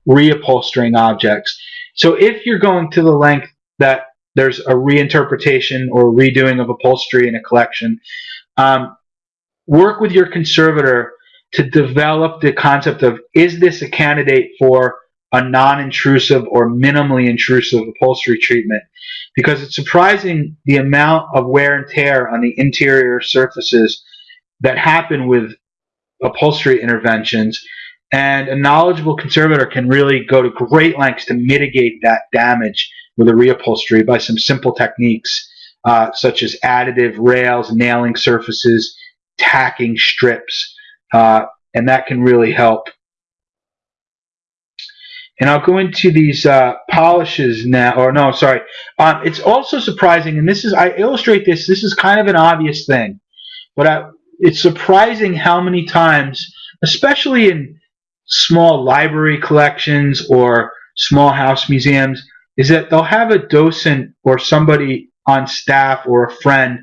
reupholstering objects. So if you're going to the length that there's a reinterpretation or redoing of upholstery in a collection, um, work with your conservator to develop the concept of is this a candidate for a non-intrusive or minimally intrusive upholstery treatment because it's surprising the amount of wear and tear on the interior surfaces that happen with upholstery interventions and a knowledgeable conservator can really go to great lengths to mitigate that damage with a reupholstery by some simple techniques uh, such as additive rails, nailing surfaces, tacking strips, uh, and that can really help. And I'll go into these uh, polishes now, or no, sorry. Um, it's also surprising, and this is, I illustrate this, this is kind of an obvious thing, but I, it's surprising how many times, especially in small library collections or small house museums, is that they'll have a docent or somebody on staff or a friend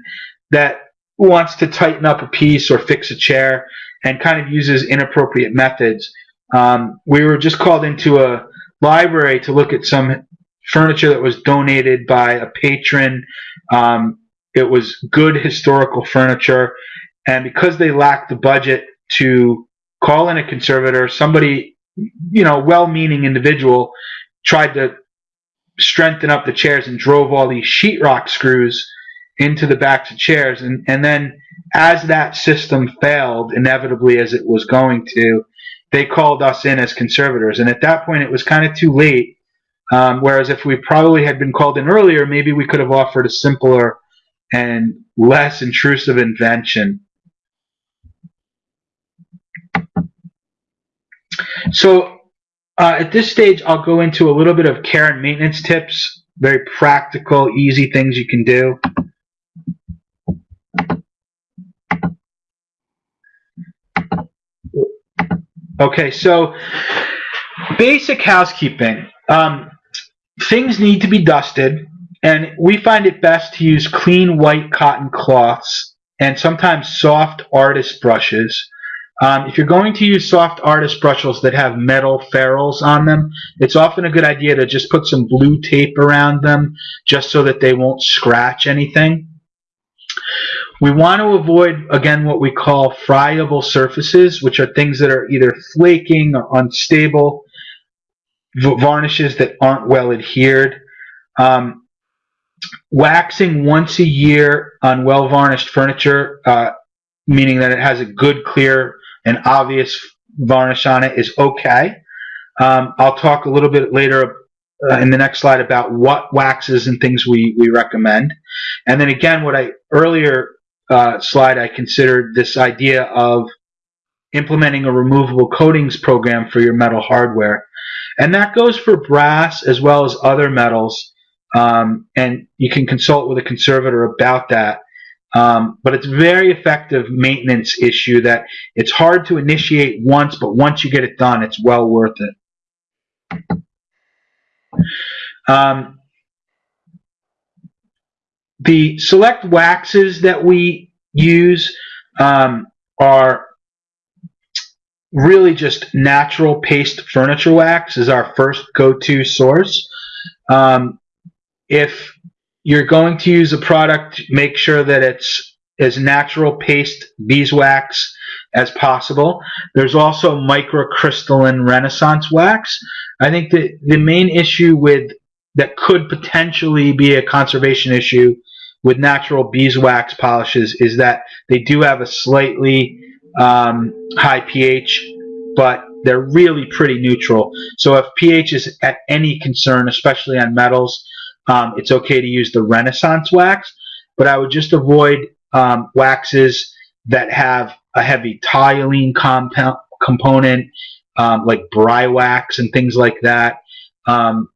that wants to tighten up a piece or fix a chair and kind of uses inappropriate methods. Um, we were just called into a library to look at some furniture that was donated by a patron. Um, it was good historical furniture, and because they lacked the budget to call in a conservator, somebody, you know, well-meaning individual tried to strengthen up the chairs and drove all these sheetrock screws into the backs of chairs, and and then as that system failed, inevitably as it was going to, they called us in as conservators. And at that point, it was kind of too late. Um, whereas if we probably had been called in earlier, maybe we could have offered a simpler and less intrusive invention. So uh, at this stage, I'll go into a little bit of care and maintenance tips, very practical, easy things you can do. Okay, so basic housekeeping. Um, things need to be dusted, and we find it best to use clean white cotton cloths and sometimes soft artist brushes. Um, if you're going to use soft artist brushes that have metal ferrules on them, it's often a good idea to just put some blue tape around them just so that they won't scratch anything. We want to avoid, again, what we call friable surfaces, which are things that are either flaking or unstable, varnishes that aren't well adhered. Um, waxing once a year on well varnished furniture, uh, meaning that it has a good, clear, and obvious varnish on it, is okay. Um, I'll talk a little bit later uh, in the next slide about what waxes and things we, we recommend. And then again, what I earlier uh, slide, I considered this idea of implementing a removable coatings program for your metal hardware. And that goes for brass as well as other metals. Um, and you can consult with a conservator about that. Um, but it's very effective maintenance issue that it's hard to initiate once, but once you get it done, it's well worth it. Um, the select waxes that we use um, are really just natural paste furniture wax is our first go-to source. Um, if you're going to use a product, make sure that it's as natural paste beeswax as possible. There's also microcrystalline renaissance wax. I think that the main issue with that could potentially be a conservation issue with natural beeswax polishes is that they do have a slightly um, high pH, but they're really pretty neutral. So if pH is at any concern, especially on metals, um, it's okay to use the Renaissance wax. But I would just avoid um, waxes that have a heavy toluene compound component, um, like wax and things like that. Um,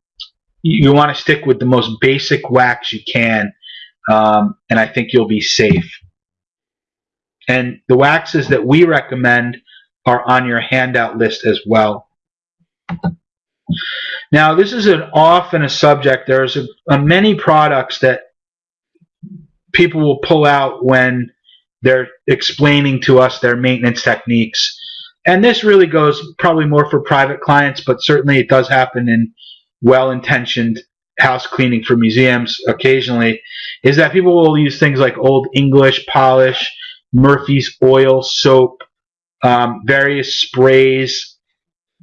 you, you want to stick with the most basic wax you can, um, and I think you'll be safe. And the waxes that we recommend are on your handout list as well. Now, this is an often a subject. There's a, a many products that people will pull out when they're explaining to us their maintenance techniques. And this really goes probably more for private clients, but certainly it does happen in well-intentioned house cleaning for museums occasionally, is that people will use things like Old English polish, Murphy's oil, soap, um, various sprays,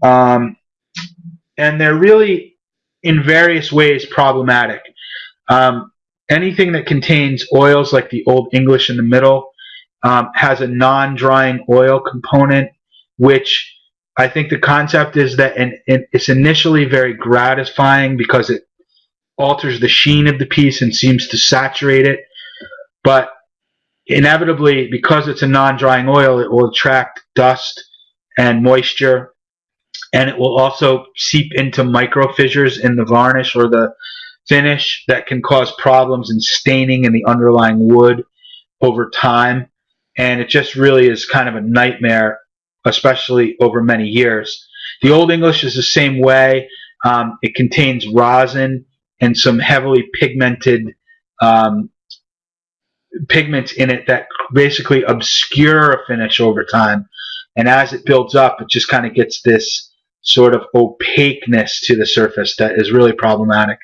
um, and they're really in various ways problematic. Um, anything that contains oils like the Old English in the middle um, has a non-drying oil component, which I think the concept is that and, it's initially very gratifying because it alters the sheen of the piece and seems to saturate it. But inevitably, because it's a non-drying oil, it will attract dust and moisture, and it will also seep into micro fissures in the varnish or the finish that can cause problems in staining in the underlying wood over time. And it just really is kind of a nightmare especially over many years. The Old English is the same way. Um, it contains rosin and some heavily pigmented um, pigments in it that basically obscure a finish over time. And as it builds up, it just kind of gets this sort of opaqueness to the surface that is really problematic.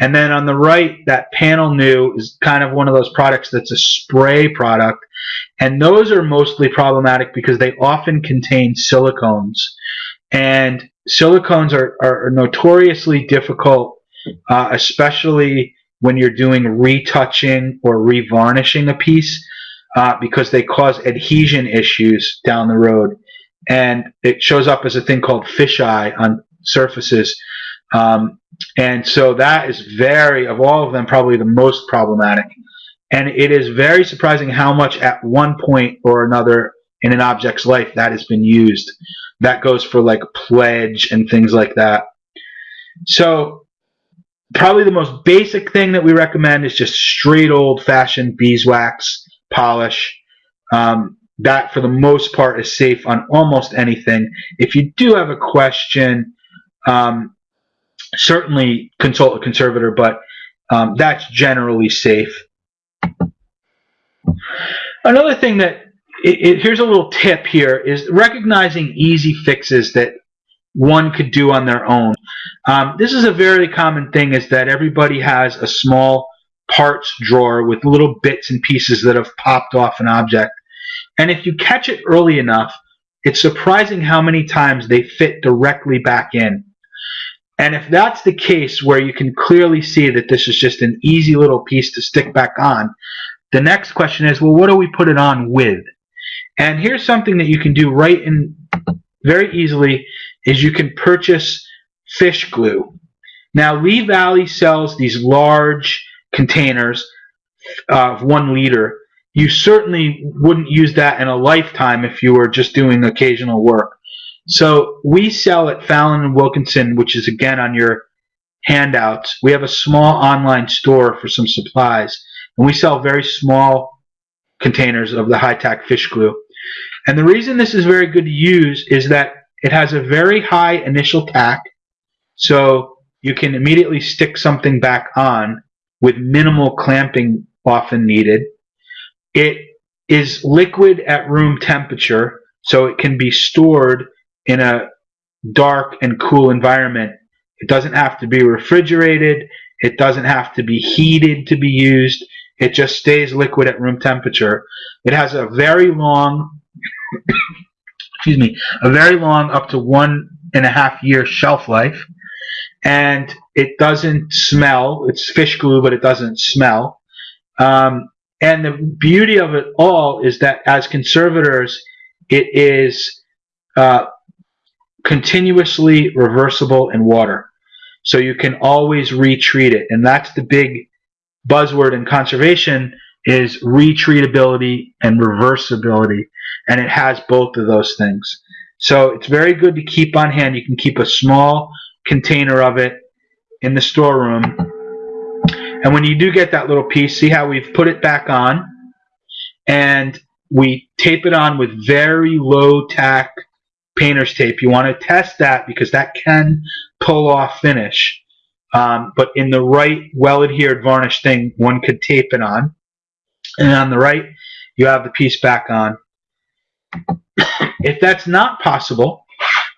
And then on the right, that panel new is kind of one of those products that's a spray product and those are mostly problematic because they often contain silicones. And silicones are, are notoriously difficult, uh, especially when you're doing retouching or revarnishing a piece, uh, because they cause adhesion issues down the road. And it shows up as a thing called fisheye on surfaces. Um, and so that is very, of all of them, probably the most problematic. And it is very surprising how much at one point or another in an object's life that has been used. That goes for like pledge and things like that. So probably the most basic thing that we recommend is just straight old fashioned beeswax polish. Um, that for the most part is safe on almost anything. If you do have a question, um, certainly consult a conservator, but um, that's generally safe. Another thing that it, it, here's a little tip here is recognizing easy fixes that one could do on their own. Um, this is a very common thing is that everybody has a small parts drawer with little bits and pieces that have popped off an object. And if you catch it early enough, it's surprising how many times they fit directly back in. And if that's the case where you can clearly see that this is just an easy little piece to stick back on, the next question is, well, what do we put it on with? And here's something that you can do right in very easily is you can purchase fish glue. Now, Lee Valley sells these large containers uh, of one liter. You certainly wouldn't use that in a lifetime if you were just doing occasional work. So we sell at Fallon and Wilkinson, which is again on your handouts. We have a small online store for some supplies. And we sell very small containers of the high-tack fish glue. And the reason this is very good to use is that it has a very high initial tack, so you can immediately stick something back on with minimal clamping often needed. It is liquid at room temperature, so it can be stored in a dark and cool environment. It doesn't have to be refrigerated. It doesn't have to be heated to be used. It just stays liquid at room temperature. It has a very long, excuse me, a very long, up to one and a half year shelf life. And it doesn't smell. It's fish glue, but it doesn't smell. Um, and the beauty of it all is that as conservators, it is uh, continuously reversible in water. So you can always retreat it. And that's the big buzzword in conservation is retreatability and reversibility. And it has both of those things. So it's very good to keep on hand. You can keep a small container of it in the storeroom. And when you do get that little piece, see how we've put it back on? And we tape it on with very low tack painter's tape. You want to test that because that can pull off finish. Um, but in the right well adhered varnish thing, one could tape it on. And on the right, you have the piece back on. If that's not possible,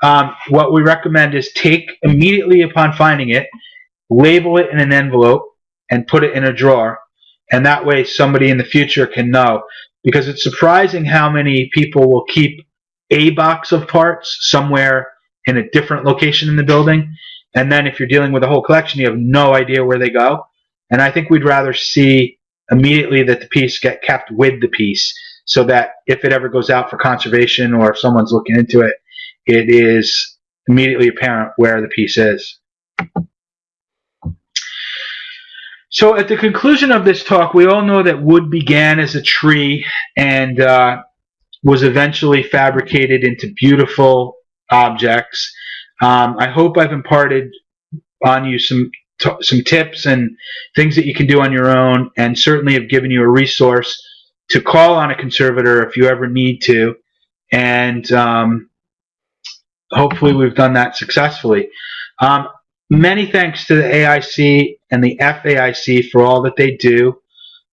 um, what we recommend is take immediately upon finding it, label it in an envelope, and put it in a drawer. And that way somebody in the future can know. Because it's surprising how many people will keep a box of parts somewhere in a different location in the building. And then if you're dealing with a whole collection, you have no idea where they go. And I think we'd rather see immediately that the piece get kept with the piece so that if it ever goes out for conservation or if someone's looking into it, it is immediately apparent where the piece is. So at the conclusion of this talk, we all know that wood began as a tree and uh, was eventually fabricated into beautiful objects. Um, I hope I've imparted on you some some tips and things that you can do on your own, and certainly have given you a resource to call on a conservator if you ever need to. And um, hopefully, we've done that successfully. Um, many thanks to the AIC and the FAIC for all that they do.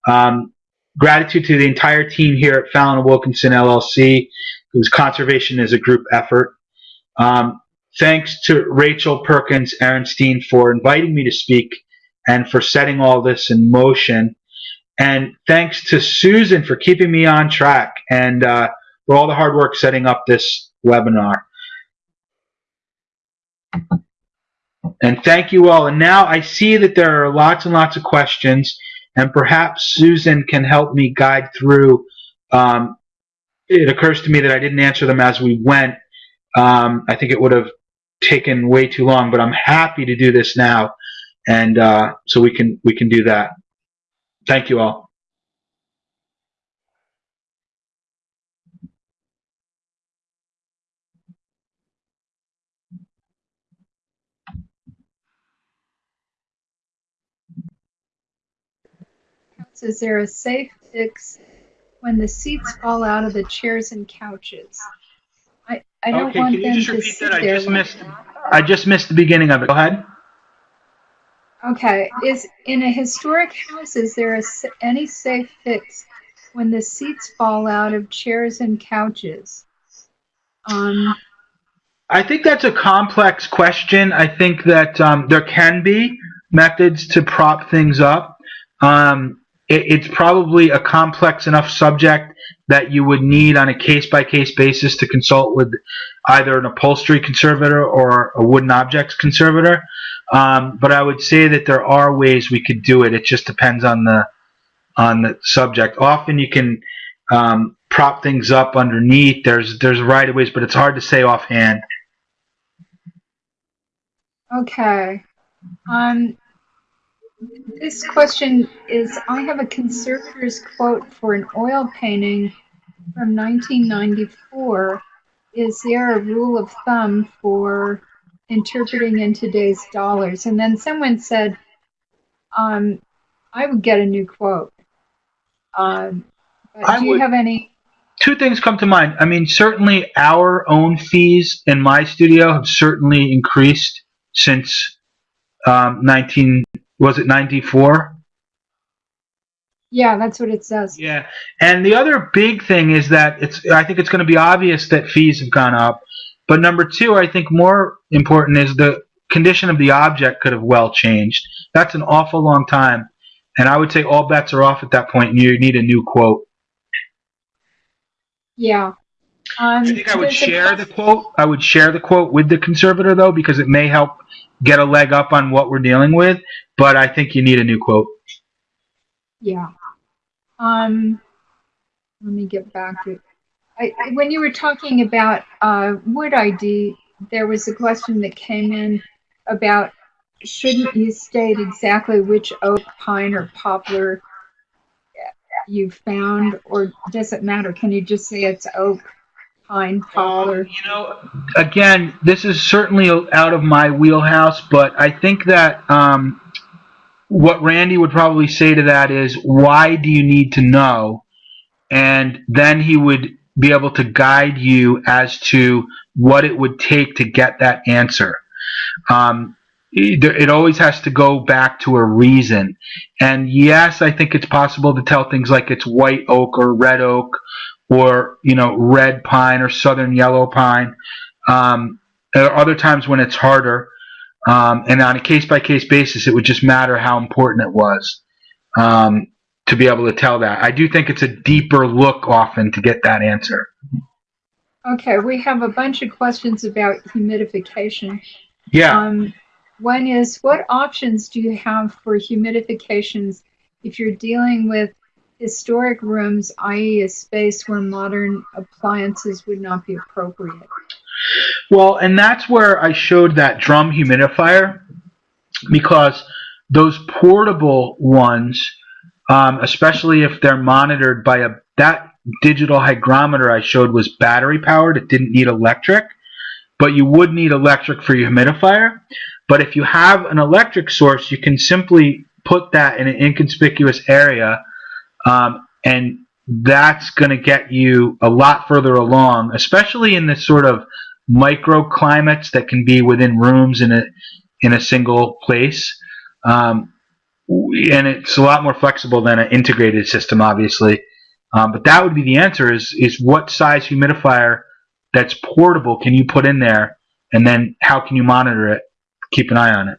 Um, Gratitude to the entire team here at Fallon Wilkinson LLC, whose conservation is a group effort. Um, thanks to Rachel Perkins Arenstein for inviting me to speak and for setting all this in motion. And thanks to Susan for keeping me on track and uh, for all the hard work setting up this webinar. And thank you all. And now I see that there are lots and lots of questions and perhaps Susan can help me guide through. Um, it occurs to me that I didn't answer them as we went. Um, I think it would have taken way too long, but I'm happy to do this now, and uh, so we can we can do that. Thank you all. Is there a safe fix when the seats fall out of the chairs and couches? I, I don't okay, want can you them just to repeat sit that? I just missed. I just missed the beginning of it. Go ahead. Okay, is in a historic house, is there a, any safe fix when the seats fall out of chairs and couches? Um, I think that's a complex question. I think that um, there can be methods to prop things up. Um, it, it's probably a complex enough subject that you would need on a case by case basis to consult with either an upholstery conservator or a wooden objects conservator. Um, but I would say that there are ways we could do it. It just depends on the on the subject. Often you can um, prop things up underneath. There's there's right of ways, but it's hard to say offhand. okay. Um, this question is I have a conservator's quote for an oil painting from 1994. Is there a rule of thumb for interpreting in today's dollars? And then someone said, um, I would get a new quote. Um, do you would- have any? two things come to mind. I mean, certainly our own fees in my studio have certainly increased since um, 19 was it 94? Yeah, that's what it says. Yeah. And the other big thing is that it's I think it's going to be obvious that fees have gone up. But number two, I think more important is the condition of the object could have well changed. That's an awful long time. And I would say all bets are off at that point and you need a new quote. Yeah. Um, I think I would share the quote. I would share the quote with the conservator though, because it may help get a leg up on what we're dealing with. But I think you need a new quote. Yeah. Um, let me get back to I, when you were talking about uh, wood ID, there was a question that came in about shouldn't you state exactly which oak, pine, or poplar you found, or does it matter? Can you just say it's oak, pine, poplar? You know, again, this is certainly out of my wheelhouse, but I think that um, what Randy would probably say to that is, why do you need to know? And then he would be able to guide you as to what it would take to get that answer. Um, it always has to go back to a reason. And yes, I think it's possible to tell things like it's white oak or red oak or, you know, red pine or southern yellow pine. Um, there are other times when it's harder. Um, and on a case by case basis, it would just matter how important it was um, to be able to tell that. I do think it's a deeper look often to get that answer. Okay, we have a bunch of questions about humidification. Yeah. Um, one is what options do you have for humidifications if you're dealing with historic rooms, i.e., a space where modern appliances would not be appropriate? Well, and that's where I showed that drum humidifier because those portable ones, um, especially if they're monitored by a that digital hygrometer I showed was battery powered. It didn't need electric, but you would need electric for your humidifier. But if you have an electric source, you can simply put that in an inconspicuous area, um, and that's going to get you a lot further along, especially in this sort of microclimates that can be within rooms in a in a single place. Um, and it's a lot more flexible than an integrated system, obviously. Um, but that would be the answer: is is what size humidifier that's portable can you put in there, and then how can you monitor it? keep an eye on it.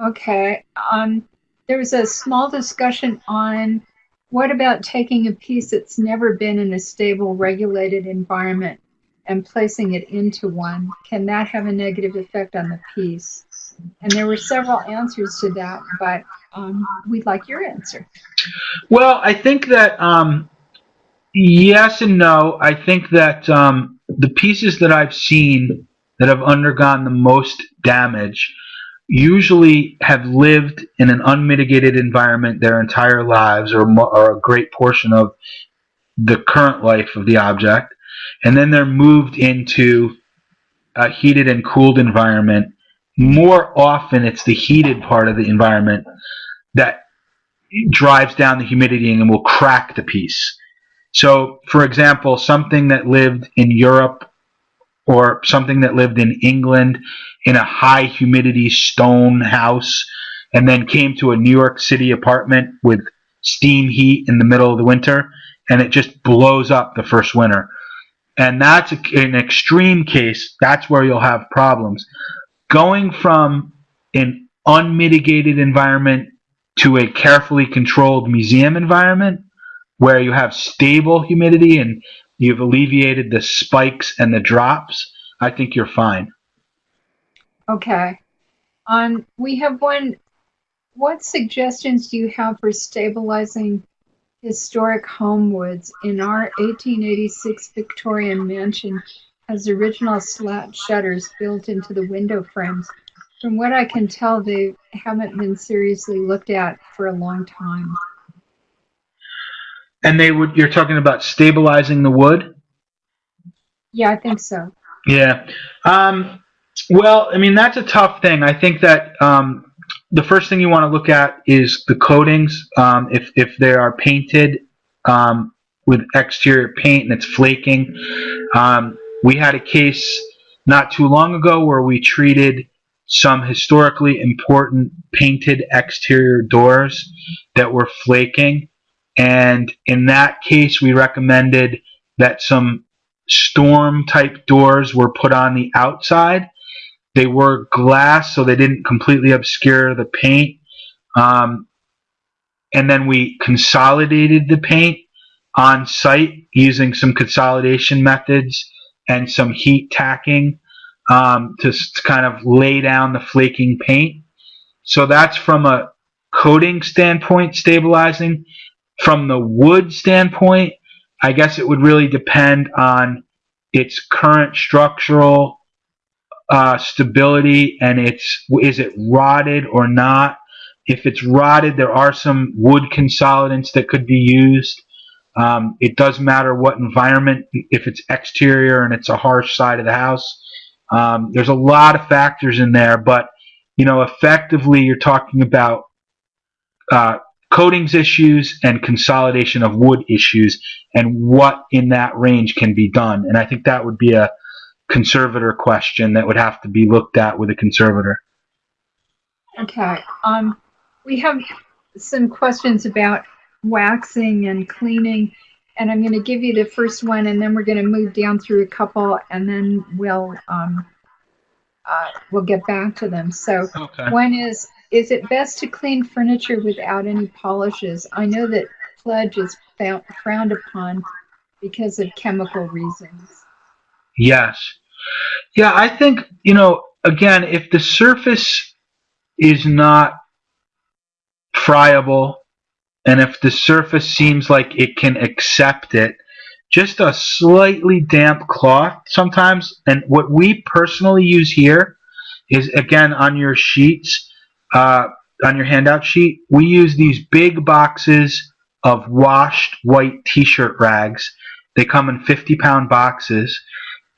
Okay. Um, there was a small discussion on what about taking a piece that's never been in a stable, regulated environment and placing it into one? Can that have a negative effect on the piece? And there were several answers to that, but um, we'd like your answer. Well, I think that um, yes and no. I think that um, the pieces that I've seen that have undergone the most damage usually have lived in an unmitigated environment their entire lives or, or a great portion of the current life of the object and then they're moved into a heated and cooled environment more often it's the heated part of the environment that drives down the humidity and will crack the piece so for example something that lived in Europe or something that lived in England in a high humidity stone house and then came to a New York City apartment with steam heat in the middle of the winter and it just blows up the first winter. And that's an extreme case. That's where you'll have problems. Going from an unmitigated environment to a carefully controlled museum environment where you have stable humidity and you've alleviated the spikes and the drops, I think you're fine. Okay. Um, we have one. What suggestions do you have for stabilizing historic homewoods? In our 1886 Victorian mansion has original slat shutters built into the window frames. From what I can tell, they haven't been seriously looked at for a long time. And they would. You're talking about stabilizing the wood. Yeah, I think so. Yeah. Um, well, I mean that's a tough thing. I think that um, the first thing you want to look at is the coatings. Um, if if they are painted um, with exterior paint and it's flaking. We had a case not too long ago where we treated some historically important painted exterior doors that were flaking and in that case, we recommended that some storm type doors were put on the outside. They were glass, so they didn't completely obscure the paint. Um, and then we consolidated the paint on site using some consolidation methods and some heat tacking um, to, to kind of lay down the flaking paint. So that's from a coating standpoint stabilizing from the wood standpoint, I guess it would really depend on its current structural uh, stability and its is it rotted or not. If it's rotted, there are some wood consolidants that could be used. Um, it doesn't matter what environment, if it's exterior and it's a harsh side of the house. Um, there's a lot of factors in there, but you know, effectively, you're talking about uh, coatings issues and consolidation of wood issues, and what in that range can be done. And I think that would be a conservator question that would have to be looked at with a conservator. Okay. Um, we have some questions about waxing and cleaning, and I'm going to give you the first one, and then we're going to move down through a couple, and then we'll um, uh, we'll get back to them. So Okay. one is: Is it best to clean furniture without any polishes? I know that pledge is found, frowned upon because of chemical reasons. Yes. Yeah, I think, you know, again, if the surface is not friable and if the surface seems like it can accept it, just a slightly damp cloth sometimes. And what we personally use here is, again, on your sheets, uh, on your handout sheet, we use these big boxes of washed white t-shirt rags. They come in 50 pound boxes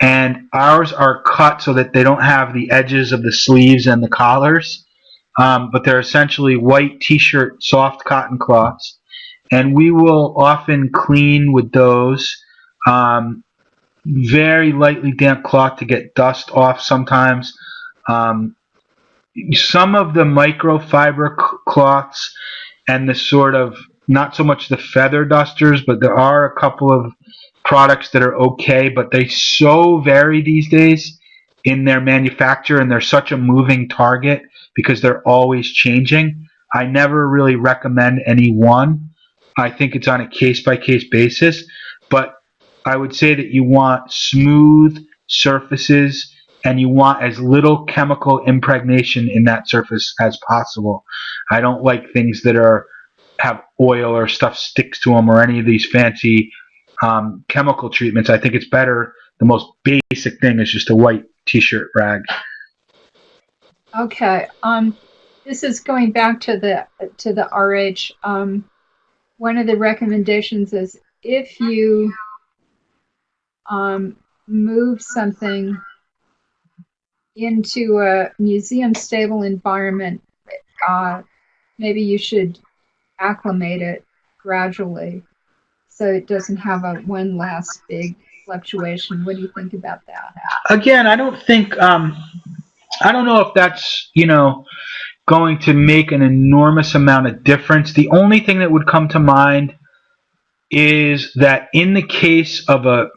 and ours are cut so that they don't have the edges of the sleeves and the collars, um, but they're essentially white t-shirt soft cotton cloths, and we will often clean with those. Um, very lightly damp cloth to get dust off sometimes. Um, some of the microfiber cloths and the sort of not so much the feather dusters, but there are a couple of products that are okay, but they so vary these days in their manufacture and they're such a moving target because they're always changing. I never really recommend any one. I think it's on a case by case basis, but I would say that you want smooth surfaces and you want as little chemical impregnation in that surface as possible. I don't like things that are have oil or stuff sticks to them or any of these fancy um, chemical treatments. I think it's better. The most basic thing is just a white t-shirt rag. Okay. Um, this is going back to the to the RH. Um, one of the recommendations is if you um, move something into a museum stable environment, uh, maybe you should acclimate it gradually so it doesn't have a one last big fluctuation. What do you think about that? Again, I don't think um, I don't know if that's you know going to make an enormous amount of difference. The only thing that would come to mind is that in the case of a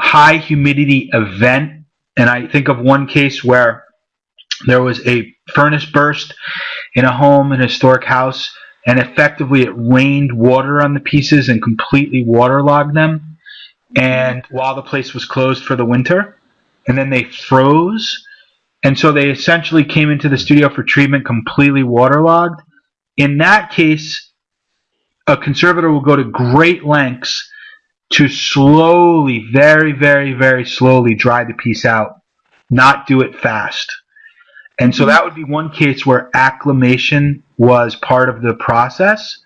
high humidity event, and I think of one case where there was a furnace burst in a home, an historic house, and effectively it rained water on the pieces and completely waterlogged them. And while the place was closed for the winter, and then they froze, and so they essentially came into the studio for treatment completely waterlogged. In that case, a conservator will go to great lengths to slowly, very, very, very slowly dry the piece out, not do it fast. And so that would be one case where acclimation was part of the process,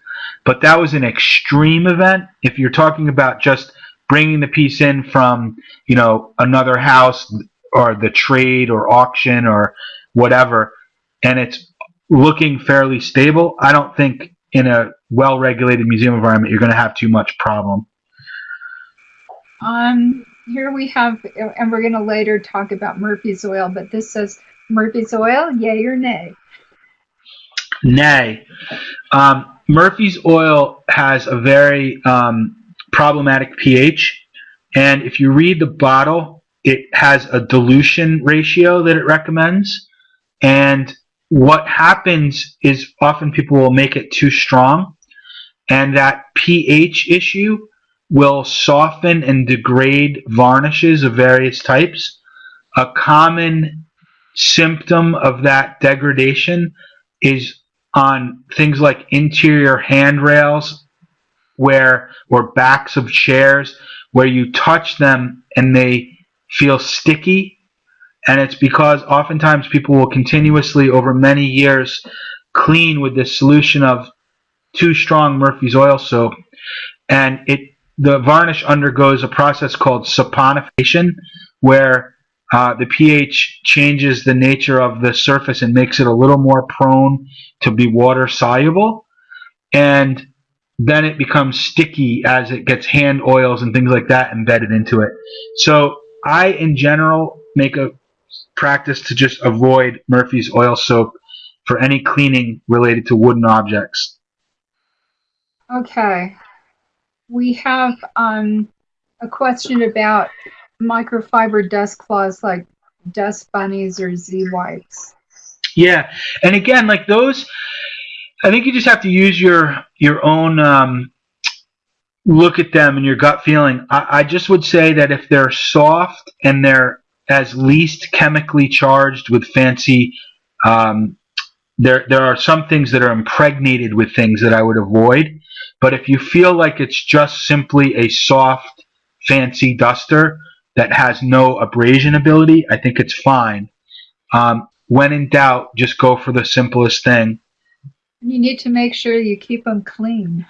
but that was an extreme event. If you're talking about just bringing the piece in from, you know, another house or the trade or auction or whatever, and it's looking fairly stable, I don't think in a well-regulated museum environment you're going to have too much problem. Um, here we have, and we're going to later talk about Murphy's oil, but this says Murphy's oil, yay or nay? Nay. Um, Murphy's oil has a very um, problematic pH, and if you read the bottle, it has a dilution ratio that it recommends. And what happens is often people will make it too strong, and that pH issue will soften and degrade varnishes of various types. A common symptom of that degradation is on things like interior handrails where or backs of chairs where you touch them and they feel sticky. And it's because oftentimes people will continuously over many years clean with this solution of too strong Murphy's oil soap. And it the varnish undergoes a process called saponification where uh, the pH changes the nature of the surface and makes it a little more prone to be water soluble. And then it becomes sticky as it gets hand oils and things like that embedded into it so I in general make a practice to just avoid Murphy's oil soap for any cleaning related to wooden objects. Okay. We have um, a question about microfiber dust cloths like dust bunnies or Z wipes. Yeah, and again, like those, I think you just have to use your your own um, look at them and your gut feeling. I, I just would say that if they're soft and they're as least chemically charged with fancy um, there there are some things that are impregnated with things that I would avoid. But if you feel like it's just simply a soft fancy duster that has no abrasion ability I think it's fine. Um, when in doubt just go for the simplest thing you need to make sure you keep them clean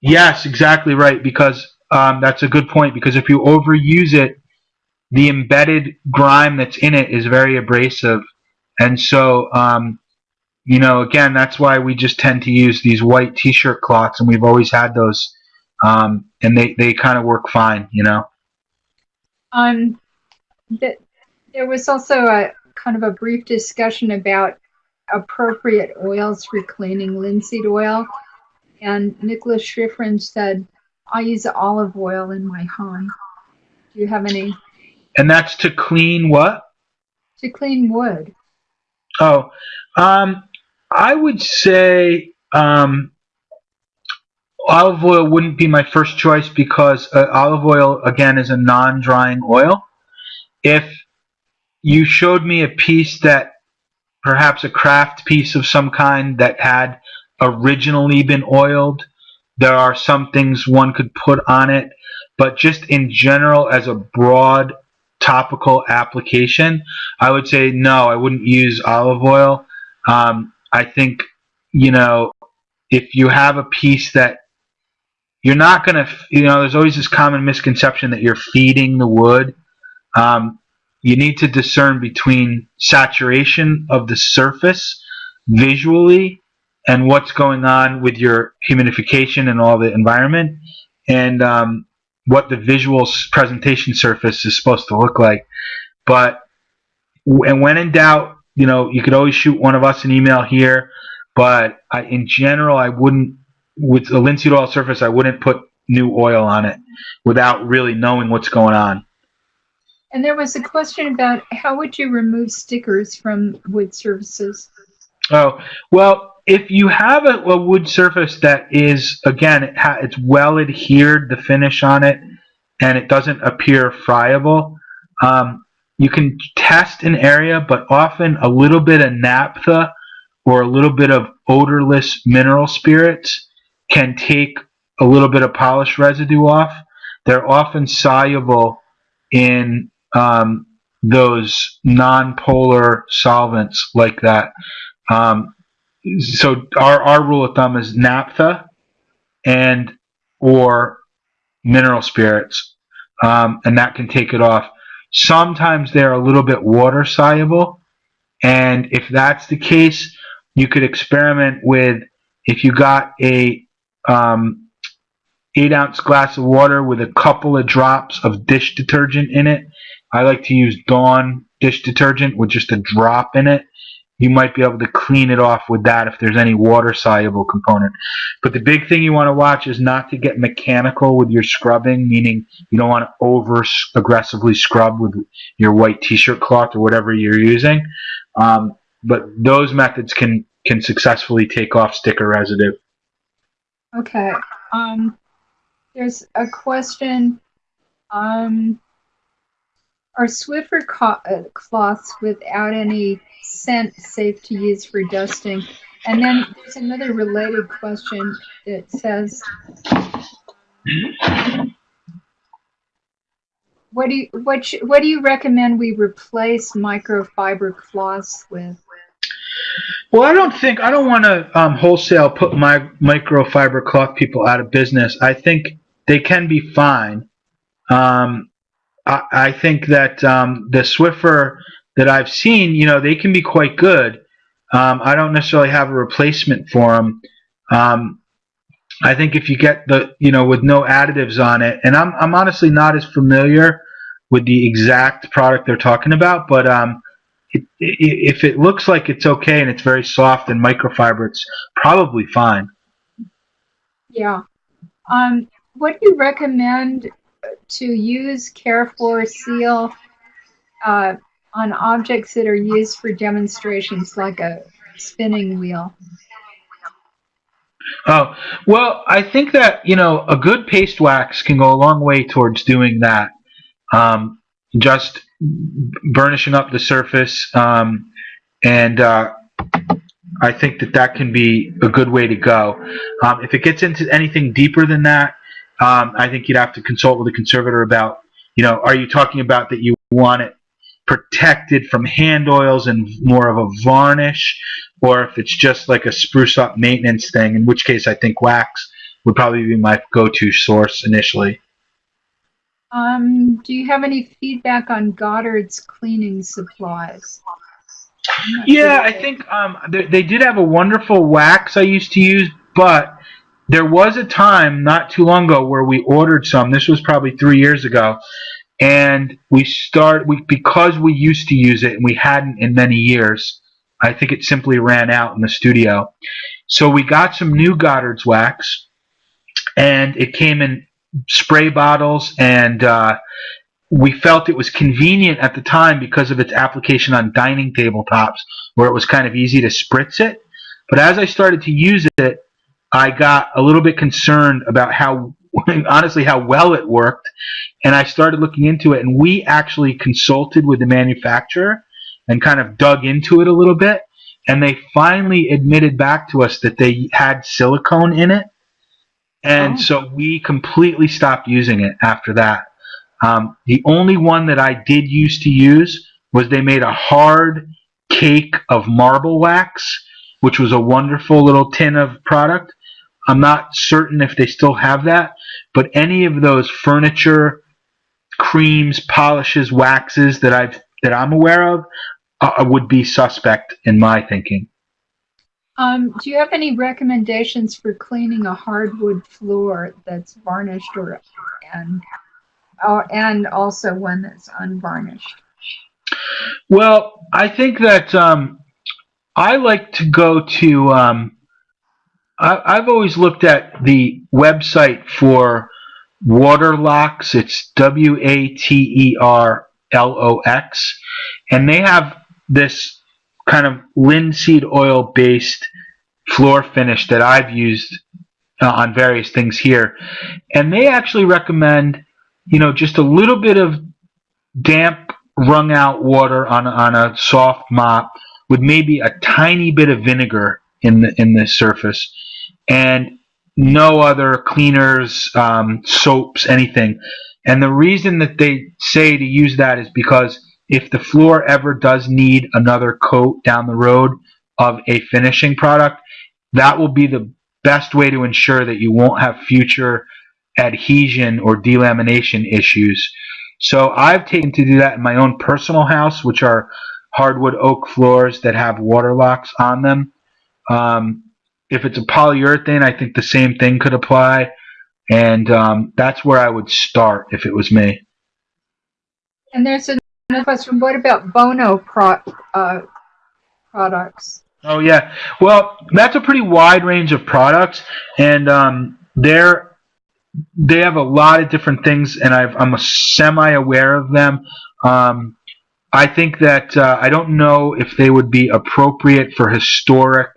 yes exactly right because um, that's a good point because if you overuse it the embedded grime that's in it is very abrasive. And so, um, you know, again, that's why we just tend to use these white t-shirt cloths, and we've always had those, um, and they, they kind of work fine, you know. Um, that there was also a kind of a brief discussion about appropriate oils for cleaning linseed oil, and Nicholas Schifrin said, "I use olive oil in my home." Do you have any and that's to clean what? To clean wood. Oh, um, I would say um, olive oil wouldn't be my first choice because uh, olive oil, again, is a non-drying oil. If you showed me a piece that perhaps a craft piece of some kind that had originally been oiled, there are some things one could put on it, but just in general as a broad topical application, I would say no, I wouldn't use olive oil. Um, I think, you know, if you have a piece that you're not going to, you know, there's always this common misconception that you're feeding the wood. Um, you need to discern between saturation of the surface visually and what's going on with your humidification and all the environment. And um, what the visual presentation surface is supposed to look like. But and when in doubt, you know, you could always shoot one of us an email here. But I, in general, I wouldn't with a linseed oil surface. I wouldn't put new oil on it without really knowing what's going on. And there was a question about how would you remove stickers from wood surfaces? Oh well, if you have a, a, wood surface that is again it it's well adhered the finish on it and it doesn't appear friable um, you can test an area but often a little bit of naphtha or a little bit of odorless mineral spirits can take a little bit of polish residue off they're often soluble in um, those non-polar solvents like that. Um, so our, our rule of thumb is naphtha and or mineral spirits um, and that can take it off. Sometimes they're a little bit water soluble and if that's the case you could experiment with if you got a um, eight ounce glass of water with a couple of drops of dish detergent in it I like to use Dawn dish detergent with just a drop in it you might be able to clean it off with that if there's any water soluble component. But the big thing you want to watch is not to get mechanical with your scrubbing, meaning you don't want to over aggressively scrub with your white t-shirt cloth or whatever you're using. Um, but those methods can can successfully take off sticker residue. Okay. Um, there's a question. Um, are Swiffer uh, cloths without any scent safe to use for dusting? And then there's another related question that says, What do you what what do you recommend we replace microfiber cloths with? Well, I don't think I don't want to um, wholesale put my microfiber cloth people out of business. I think they can be fine. Um, I, I, think that um, the Swiffer that I've seen, you know, they can be quite good. Um, I don't necessarily have a replacement for them. Um, I think if you get the, you know, with no additives on it, and I'm, I'm honestly not as familiar with the exact product they're talking about, but um, it, it, if it looks like it's okay and it's very soft and microfiber, it's probably fine. Yeah. Um, what do you recommend to use Care4 Seal uh, on objects that are used for demonstrations like a spinning wheel? Oh, well, I think that, you know, a good paste wax can go a long way towards doing that. Um, just burnishing up the surface. Um, and uh, I think that that can be a good way to go. Um, if it gets into anything deeper than that, um, I think you'd have to consult with a conservator about, you know, are you talking about that you want it protected from hand oils and more of a varnish, or if it's just like a spruce up maintenance thing, in which case I think wax would probably be my go-to source initially. Um, do you have any feedback on Goddard's cleaning supplies? Yeah, I think um, they, they did have a wonderful wax I used to use, but there was a time not too long ago where we ordered some. This was probably three years ago, and we start we because we used to use it and we hadn't in many years. I think it simply ran out in the studio. So we got some new Goddard's wax, and it came in spray bottles, and uh, we felt it was convenient at the time because of its application on dining tabletops, where it was kind of easy to spritz it. But as I started to use it, I got a little bit concerned about how honestly how well it worked. And I started looking into it. And we actually consulted with the manufacturer and kind of dug into it a little bit. And they finally admitted back to us that they had silicone in it. And oh. so we completely stopped using it after that. Um, the only one that I did use to use was they made a hard cake of marble wax which was a wonderful little tin of product I'm not certain if they still have that, but any of those furniture creams, polishes, waxes that I've that I'm aware of uh, would be suspect in my thinking. Um, do you have any recommendations for cleaning a hardwood floor that's varnished or and uh, and also one that's unvarnished? Well, I think that um, I like to go to um, I, have always looked at the website for Waterlox. It's W A T E R L O X, and they have this kind of linseed oil based floor finish that I've used uh, on various things here, and they actually recommend, you know, just a little bit of damp, wrung out water on on a soft mop with maybe a tiny bit of vinegar in the in the surface and no other cleaners, um, soaps, anything. And the reason that they say to use that is because if the floor ever does need another coat down the road of a finishing product, that will be the best way to ensure that you won't have future adhesion or delamination issues. So I've taken to do that in my own personal house, which are hardwood oak floors that have Waterlox on them. Um, if it's a polyurethane, I think the same thing could apply. And um, that's where I would start if it was me. And there's another question. What about Bona pro, uh, products? Oh yeah, well that's a pretty wide range of products, and um, they're they have a lot of different things, and i am semi aware of them. Um, I think that uh, I don't know if they would be appropriate for historic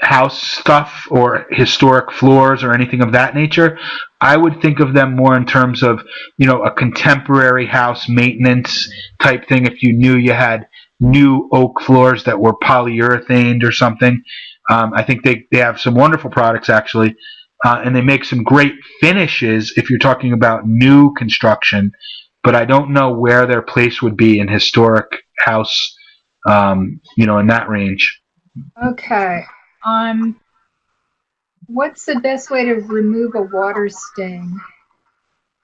house stuff or historic floors or anything of that nature. I would think of them more in terms of, you know, a contemporary house maintenance type thing if you knew you had new oak floors that were polyurethaned or something. Um, I think they, they have some wonderful products actually. uh, and they make some great finishes if you're talking about new construction. But I don't know where their place would be in historic house, um, you know, in that range. Okay. Um, what's the best way to remove a water stain,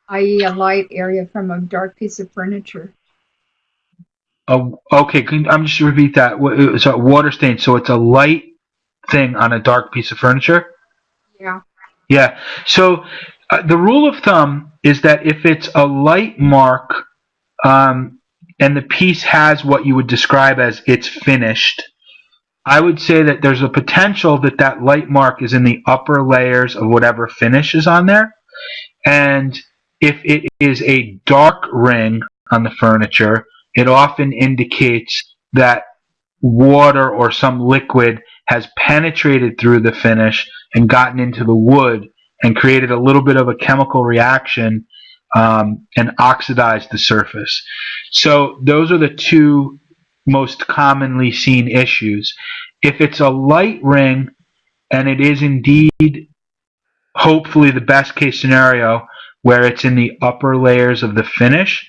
i.e., a light area from a dark piece of furniture? Oh, okay. Can, I'm just repeat that. Wha- So water stain. So it's a light thing on a dark piece of furniture. Yeah. Yeah. So uh, the rule of thumb is that if it's a light mark, um, and the piece has what you would describe as it's finished, I would say that there's a potential that that light mark is in the upper layers of whatever finish is on there. And if it is a dark ring on the furniture, it often indicates that water or some liquid has penetrated through the finish and gotten into the wood and created a little bit of a chemical reaction um, and oxidized the surface. So those are the two most commonly seen issues. If it's a light ring and it is indeed hopefully the best case scenario where it's in the upper layers of the finish,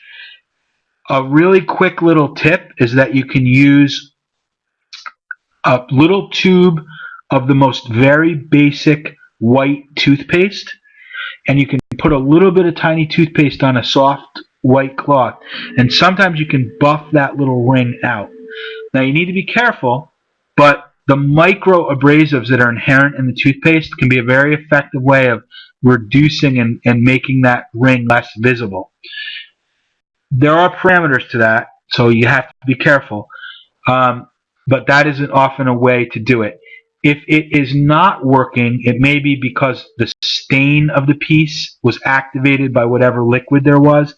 a really quick little tip is that you can use a little tube of the most very basic white toothpaste and you can put a little bit of tiny toothpaste on a soft white cloth and sometimes you can buff that little ring out now you need to be careful but the micro abrasives that are inherent in the toothpaste can be a very effective way of reducing and, and making that ring less visible there are parameters to that, so you have to be careful. Um, but that isn't often a way to do it. If it is not working, it may be because the stain of the piece was activated by whatever liquid there was,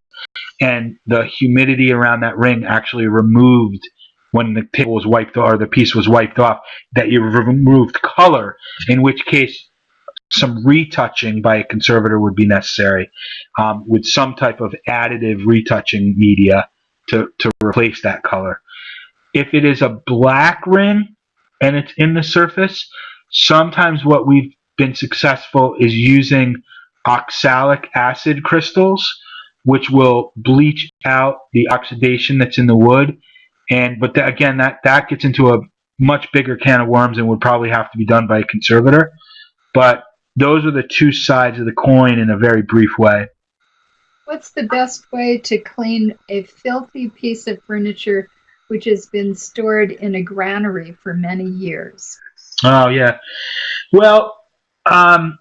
and the humidity around that ring actually removed when the table was wiped or the piece was wiped off that you removed color. In which case, some retouching by a conservator would be necessary um, with some type of additive retouching media to, to replace that color. If it is a black ring and it's in the surface, sometimes what we've been successful is using oxalic acid crystals, which will bleach out the oxidation that's in the wood. And but that, again, that that gets into a much bigger can of worms and would probably have to be done by a conservator. But those are the two sides of the coin in a very brief way. What's the best way to clean a filthy piece of furniture which has been stored in a granary for many years? Oh yeah. Well, um,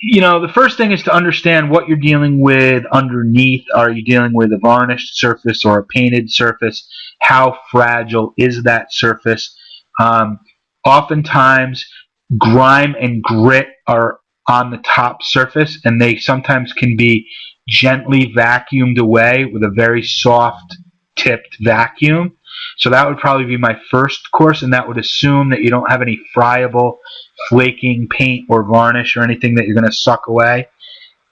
you know, the first thing is to understand what you're dealing with underneath. Are you dealing with a varnished surface or a painted surface? How fragile is that surface? Um, oftentimes, grime and grit are on the top surface and they sometimes can be gently vacuumed away with a very soft tipped vacuum. So that would probably be my first course and that would assume that you don't have any friable flaking paint or varnish or anything that you're going to suck away.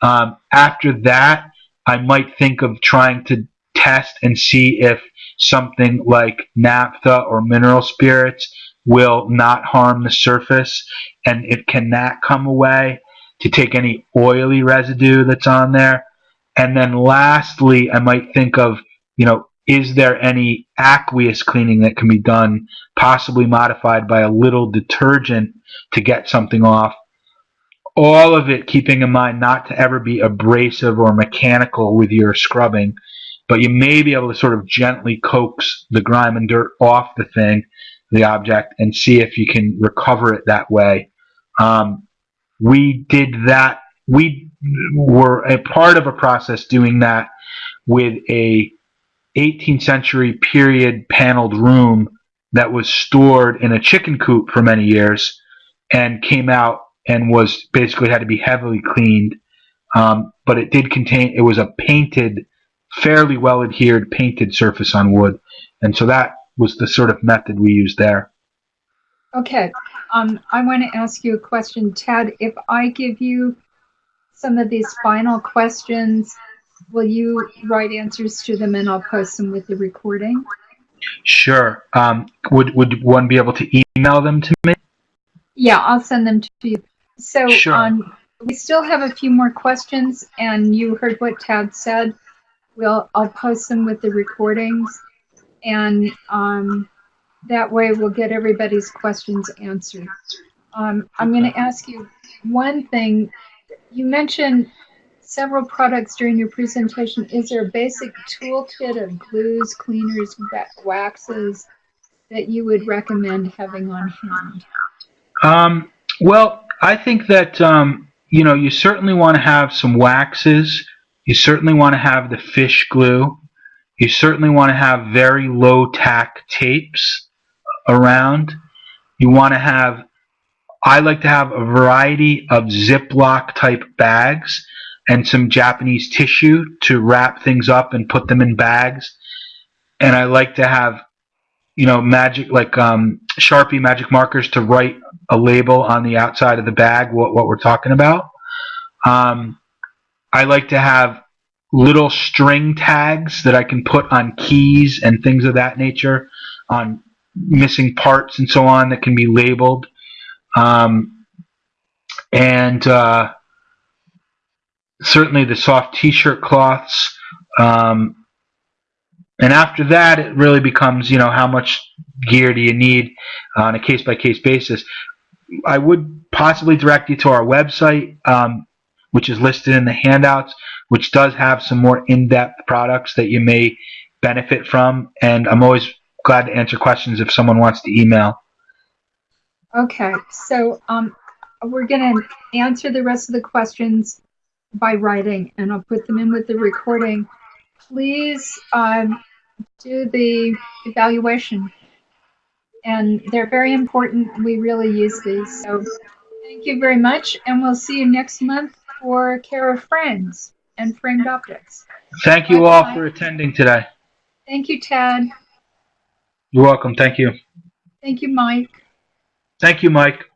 Um, after that, I might think of trying to test and see if something like naphtha or mineral spirits will not harm the surface and it cannot come away to take any oily residue that's on there and then lastly I might think of you know is there any aqueous cleaning that can be done possibly modified by a little detergent to get something off all of it keeping in mind not to ever be abrasive or mechanical with your scrubbing but you may be able to sort of gently coax the grime and dirt off the thing the object and see if you can recover it that way. Um, we did that. We were a part of a process doing that with a 18th century period paneled room that was stored in a chicken coop for many years and came out and was basically had to be heavily cleaned. Um, but it did contain, it was a painted, fairly well adhered painted surface on wood. And so that was the sort of method we used there. Okay, um, I want to ask you a question, Ted. If I give you some of these final questions, will you write answers to them and I'll post them with the recording? Sure. Um, would would one be able to email them to me? Yeah, I'll send them to you. So Sure. on we still have a few more questions, and you heard what Tad said. We'll I'll post them with the recordings, and um, that way we'll get everybody's questions answered. Um, I'm going to ask you one thing. You mentioned several products during your presentation. Is there a basic toolkit of glues, cleaners, waxes that you would recommend having on hand? Um, well, I think that um, you know you certainly want to have some waxes. You certainly want to have the fish glue. You certainly want to have very low tack tapes around. You want to have. I like to have a variety of Ziploc type bags and some Japanese tissue to wrap things up and put them in bags. And I like to have, you know, magic like um, Sharpie magic markers to write a label on the outside of the bag what, what we're talking about. Um, I like to have little string tags that I can put on keys and things of that nature, on missing parts and so on that can be labeled. Um, and uh, certainly the soft t-shirt cloths. Um, and after that, it really becomes, you know, how much gear do you need on a case-by-case basis. I would possibly direct you to our website, um, which is listed in the handouts, which does have some more in-depth products that you may benefit from. And I'm always glad to answer questions if someone wants to email. Okay, so um, we're going to answer the rest of the questions by writing, and I'll put them in with the recording. Please um, do the evaluation, and they're very important. We really use these. So thank you very much, and we'll see you next month for Care of Friends and Framed Optics. Thank you all for attending today. Thank you, Tad. You're welcome. Thank you. Thank you, Mike. Thank you, Mike.